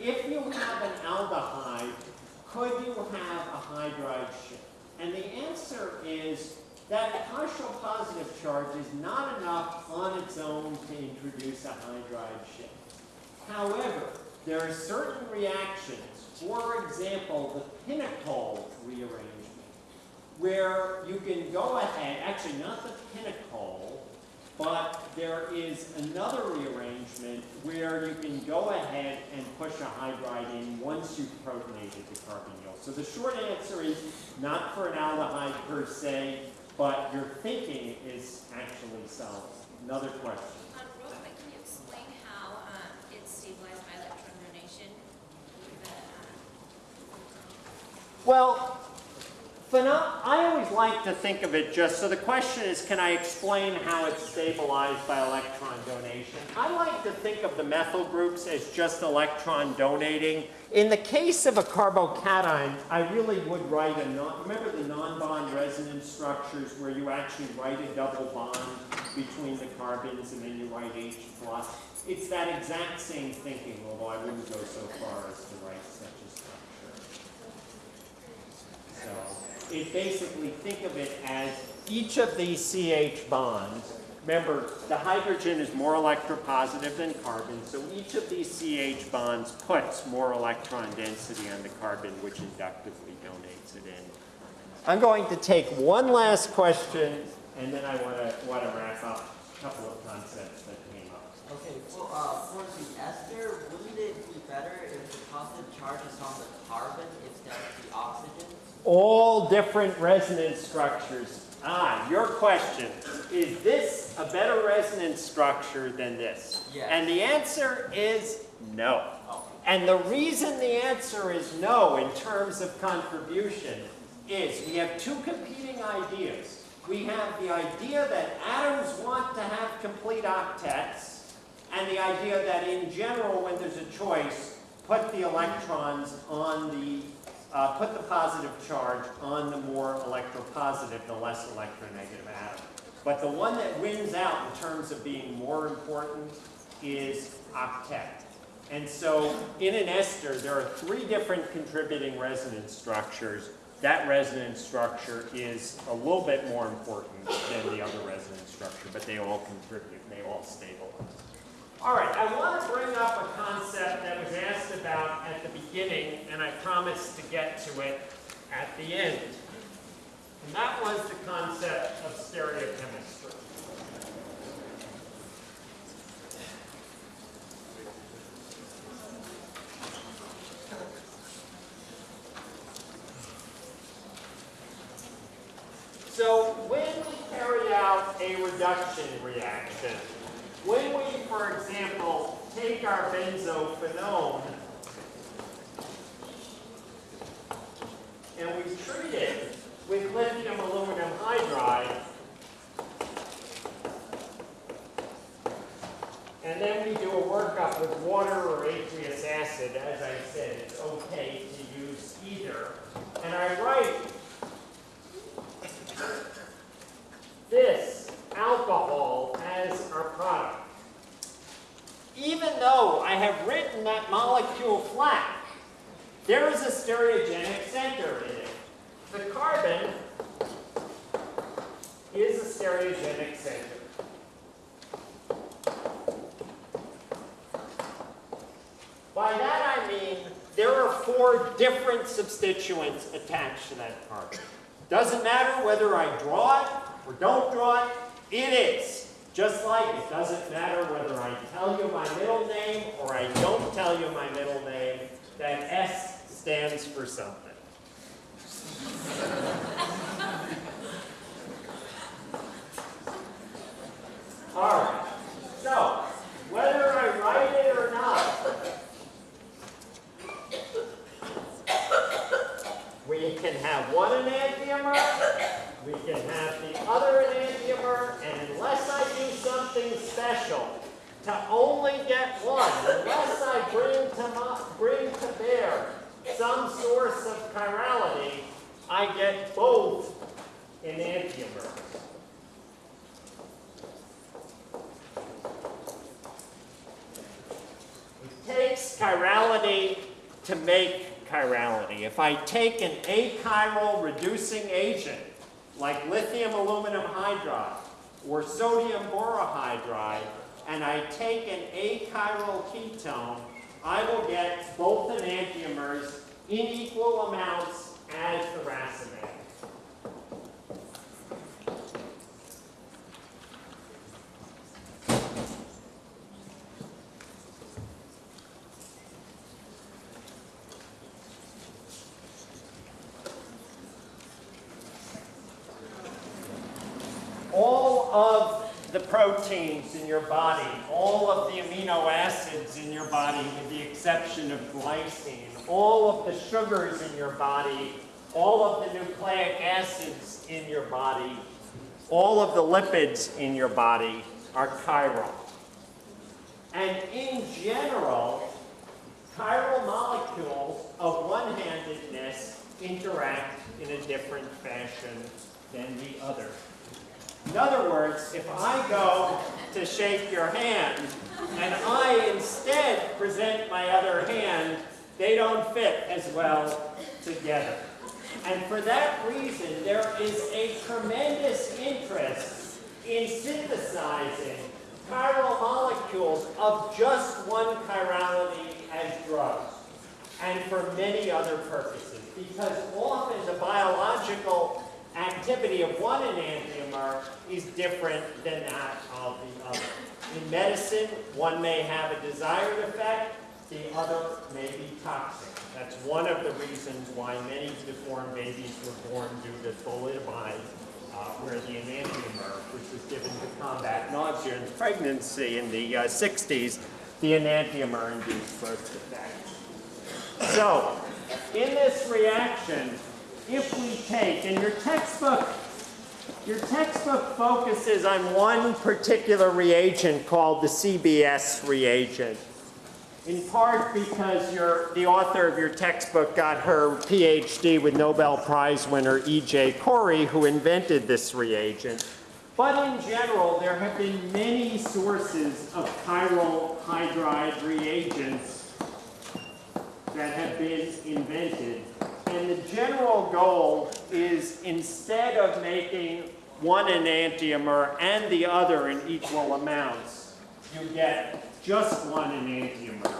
[SPEAKER 1] If you have an aldehyde, could you have a hydride shift? And the answer is that partial positive charge is not enough on its own to introduce a hydride shift. However, there are certain reactions, for example, the pinacol rearrangement, where you can go ahead, actually not the pinacol, but there is another rearrangement where you can go ahead and push a hydride in once you've protonated the carbonyl. So the short answer is not for an aldehyde per se, but your thinking is actually solid. Another question.
[SPEAKER 4] Um, real quick, can you explain how, um, it's stabilized by electron donation? The,
[SPEAKER 1] Well, phenom- I always like to think of it just, so the question is, can I explain how it's stabilized by electron donation? I like to think of the methyl groups as just electron donating. In the case of a carbocation, I really would write a non, remember the non-bond resonance structures where you actually write a double bond between the carbons and then you write H plus? It's that exact same thinking, although I wouldn't go so far as to write such a structure. So it basically, think of it as each of these CH bonds, remember, the hydrogen is more electropositive than carbon, so each of these CH bonds puts more electron density on the carbon, which inductively donates it in. I'm going to take one last question, and then I want to, want to wrap up a couple of concepts that came up.
[SPEAKER 2] Okay, well, uh, for the ester, wouldn't it be better if the positive charge is on the carbon instead of the oxygen?
[SPEAKER 1] All different resonance structures. Ah, your question, is this a better resonance structure than this?
[SPEAKER 2] Yes.
[SPEAKER 1] And the answer is no.
[SPEAKER 2] Oh,
[SPEAKER 1] And the reason the answer is no in terms of contribution is we have two competing ideas. We have the idea that atoms want to have complete octets, and the idea that in general, when there's a choice, put the electrons on the, uh, put the positive charge on the more electropositive, the less electronegative atom. But the one that wins out in terms of being more important is octet. And so in an ester, there are three different contributing resonance structures. That resonance structure is a little bit more important than the other resonance structure, but they all contribute, and they all stabilize. All right, I want to bring up a concept that was asked about at the beginning, and I promised to get to it at the end. And that was the concept of stereochemistry. So when we carry out a reduction reaction, when we, for example, take our benzophenone and we treat it with lithium aluminum hydride, and then we do a workup with water or aqueous acid, as I said, it's okay to use either. And I write this alcohol as our product. Even though I have written that molecule flat, there is a stereogenic center in it. The carbon is a stereogenic center. By that I mean there are four different substituents attached to that carbon. Doesn't matter whether I draw it or don't draw it, it is. Just like it doesn't matter whether I tell you my middle name or I don't tell you my middle name, that S stands for something. All right, so whether I write it or not, we can have one enantiomer, we can have the other enantiomer, and unless I do something special, to only get one, unless I bring to, bring to bear some source of chirality, I get both enantiomers. It takes chirality to make chirality. If I take an achiral reducing agent, like lithium aluminum hydride or sodium borohydride, and I take an achiral ketone, I will get both enantiomers in equal amounts as the racemate. all of the proteins in your body, all of the amino acids in your body, with the exception of glycine, all of the sugars in your body, all of the nucleic acids in your body, all of the lipids in your body are chiral. And in general, chiral molecules of one-handedness interact in a different fashion than the other. In other words, if I go to shake your hand and I instead present my other hand, they don't fit as well together. And for that reason, there is a tremendous interest in synthesizing chiral molecules of just one chirality as drugs, and for many other purposes, because often the biological activity of one enantiomer is different than that of the other. In medicine, one may have a desired effect, the other may be toxic. That's one of the reasons why many deformed babies were born due to thalidomide, uh, where the enantiomer, which was given to combat nausea in pregnancy in the uh, 60s, the enantiomer induced birth defects. So, in this reaction, if we take, and your textbook, your textbook focuses on one particular reagent called the CBS reagent. In part because your, the author of your textbook got her PhD with Nobel Prize winner E.J. Corey, who invented this reagent. But in general, there have been many sources of chiral hydride reagents that have been invented. And the general goal is instead of making one enantiomer and the other in equal amounts, you get just one enantiomer.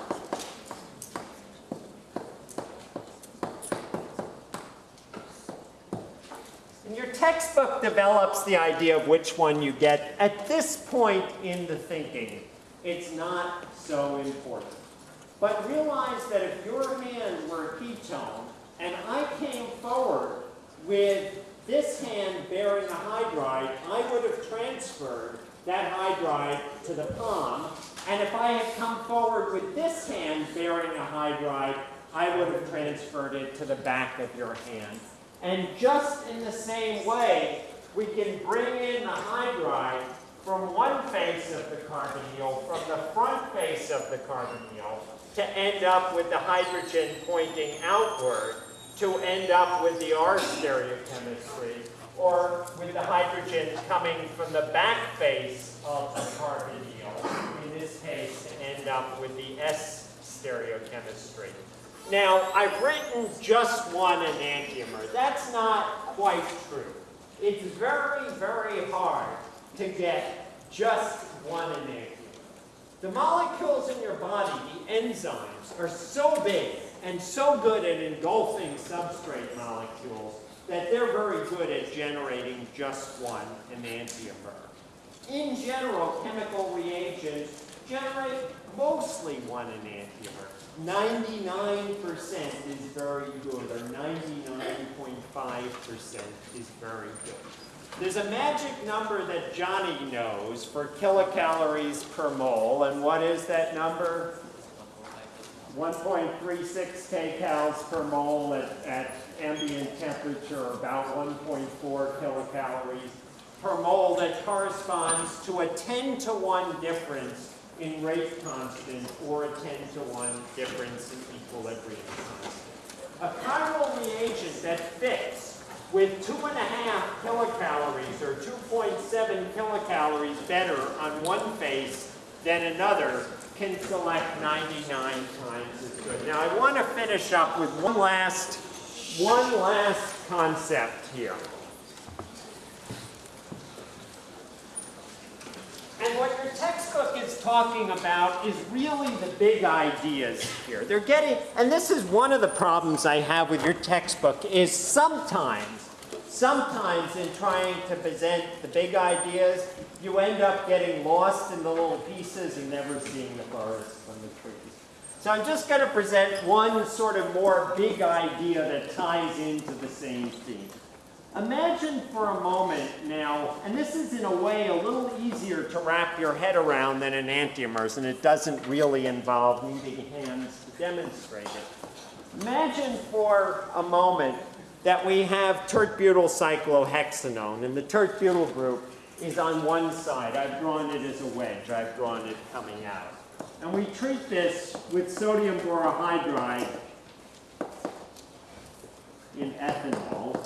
[SPEAKER 1] And your textbook develops the idea of which one you get. At this point in the thinking, it's not so important. But realize that if your hand were a ketone, and I came forward with this hand bearing a hydride, I would have transferred that hydride to the palm. And if I had come forward with this hand bearing a hydride, I would have transferred it to the back of your hand. And just in the same way, we can bring in the hydride from one face of the carbonyl, from the front face of the carbonyl, to end up with the hydrogen pointing outward, to end up with the R stereochemistry, or with the hydrogen coming from the back face of the carbonyl, in this case, to end up with the S stereochemistry. Now, I've written just one enantiomer. That's not quite true. It's very, very hard to get just one enantiomer. The molecules in your body, the enzymes, are so big and so good at engulfing substrate molecules that they're very good at generating just one enantiomer. In general, chemical reagents generate mostly one enantiomer. 99% is very good, or 99.5% is very good. There's a magic number that Johnny knows for kilocalories per mole, and what is that number? 1.36 kcals per mole at, at ambient temperature, about 1.4 kilocalories per mole that corresponds to a 10 to 1 difference in rate constant or a 10 to 1 difference in equilibrium constant. A chiral reagent that fits with two and a half kilocalories or 2.7 kilocalories better on one face than another can select 99 times as good. Now I want to finish up with one last, one last concept here. And what your textbook is talking about is really the big ideas here. They're getting, and this is one of the problems I have with your textbook, is sometimes, sometimes in trying to present the big ideas, you end up getting lost in the little pieces and never seeing the forest from the trees. So I'm just going to present one sort of more big idea that ties into the same theme. Imagine for a moment now, and this is in a way a little easier to wrap your head around than an enantiomers, and it doesn't really involve needing hands to demonstrate it. Imagine for a moment that we have tert-butyl cyclohexanone, and the tert-butyl group is on one side. I've drawn it as a wedge. I've drawn it coming out. And we treat this with sodium borohydride in ethanol.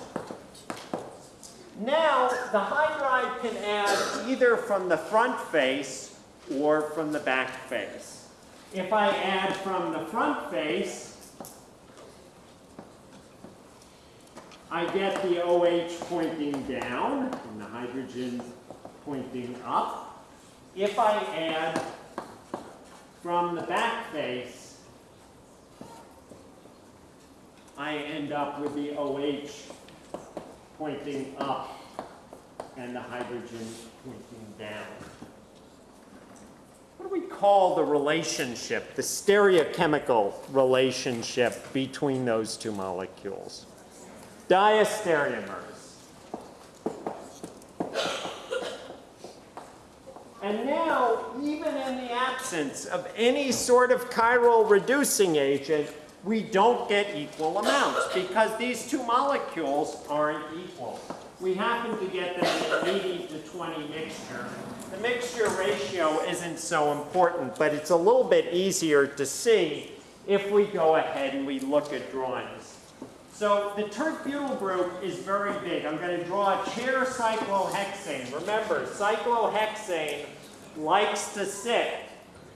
[SPEAKER 1] Now, the hydride can add either from the front face or from the back face. If I add from the front face, I get the OH pointing down and the hydrogen pointing up. If I add from the back face, I end up with the OH pointing up and the hydrogen pointing down. What do we call the relationship, the stereochemical relationship between those two molecules? Diastereomers. And now, even in the absence of any sort of chiral reducing agent, we don't get equal amounts because these two molecules aren't equal. We happen to get them in an 80 to 20 mixture. The mixture ratio isn't so important, but it's a little bit easier to see if we go ahead and we look at drawings. So the tert-butyl group is very big. I'm going to draw a chair cyclohexane. Remember, cyclohexane likes to sit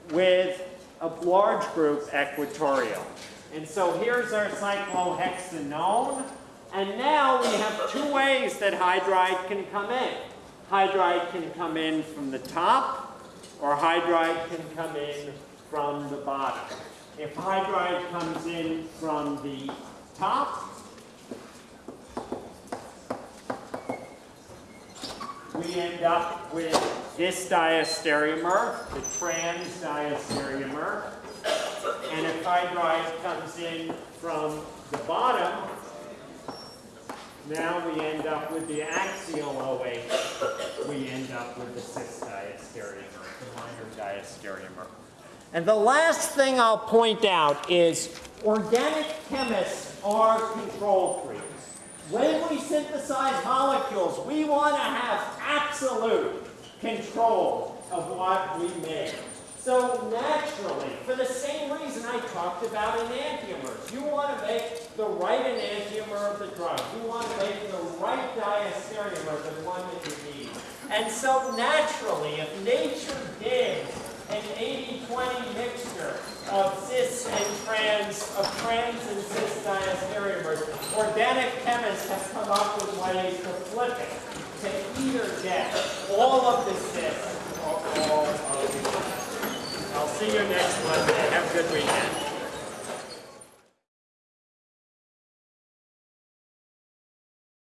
[SPEAKER 1] with a large group equatorial. And so here's our cyclohexanone. And now we have two ways that hydride can come in. Hydride can come in from the top, or hydride can come in from the bottom. If hydride comes in from the top, we end up with this diastereomer, the trans diastereomer. And if hydride comes in from the bottom, now we end up with the axial OH. We end up with the cis diastereomer, the minor diastereomer. And the last thing I'll point out is organic chemists are control. When we synthesize molecules, we want to have absolute control of what we make. So naturally, for the same reason I talked about enantiomers, you want to make the right enantiomer of the drug. You want to make the right diastereomer, the one that you need. And so naturally, if nature gives an 80-20 mixture of cis and trans, of trans and cis diastereomers, organic chemists have come up with ways to flip it, to either get all of the cis or all of the I'll see you next Monday. Have a good weekend.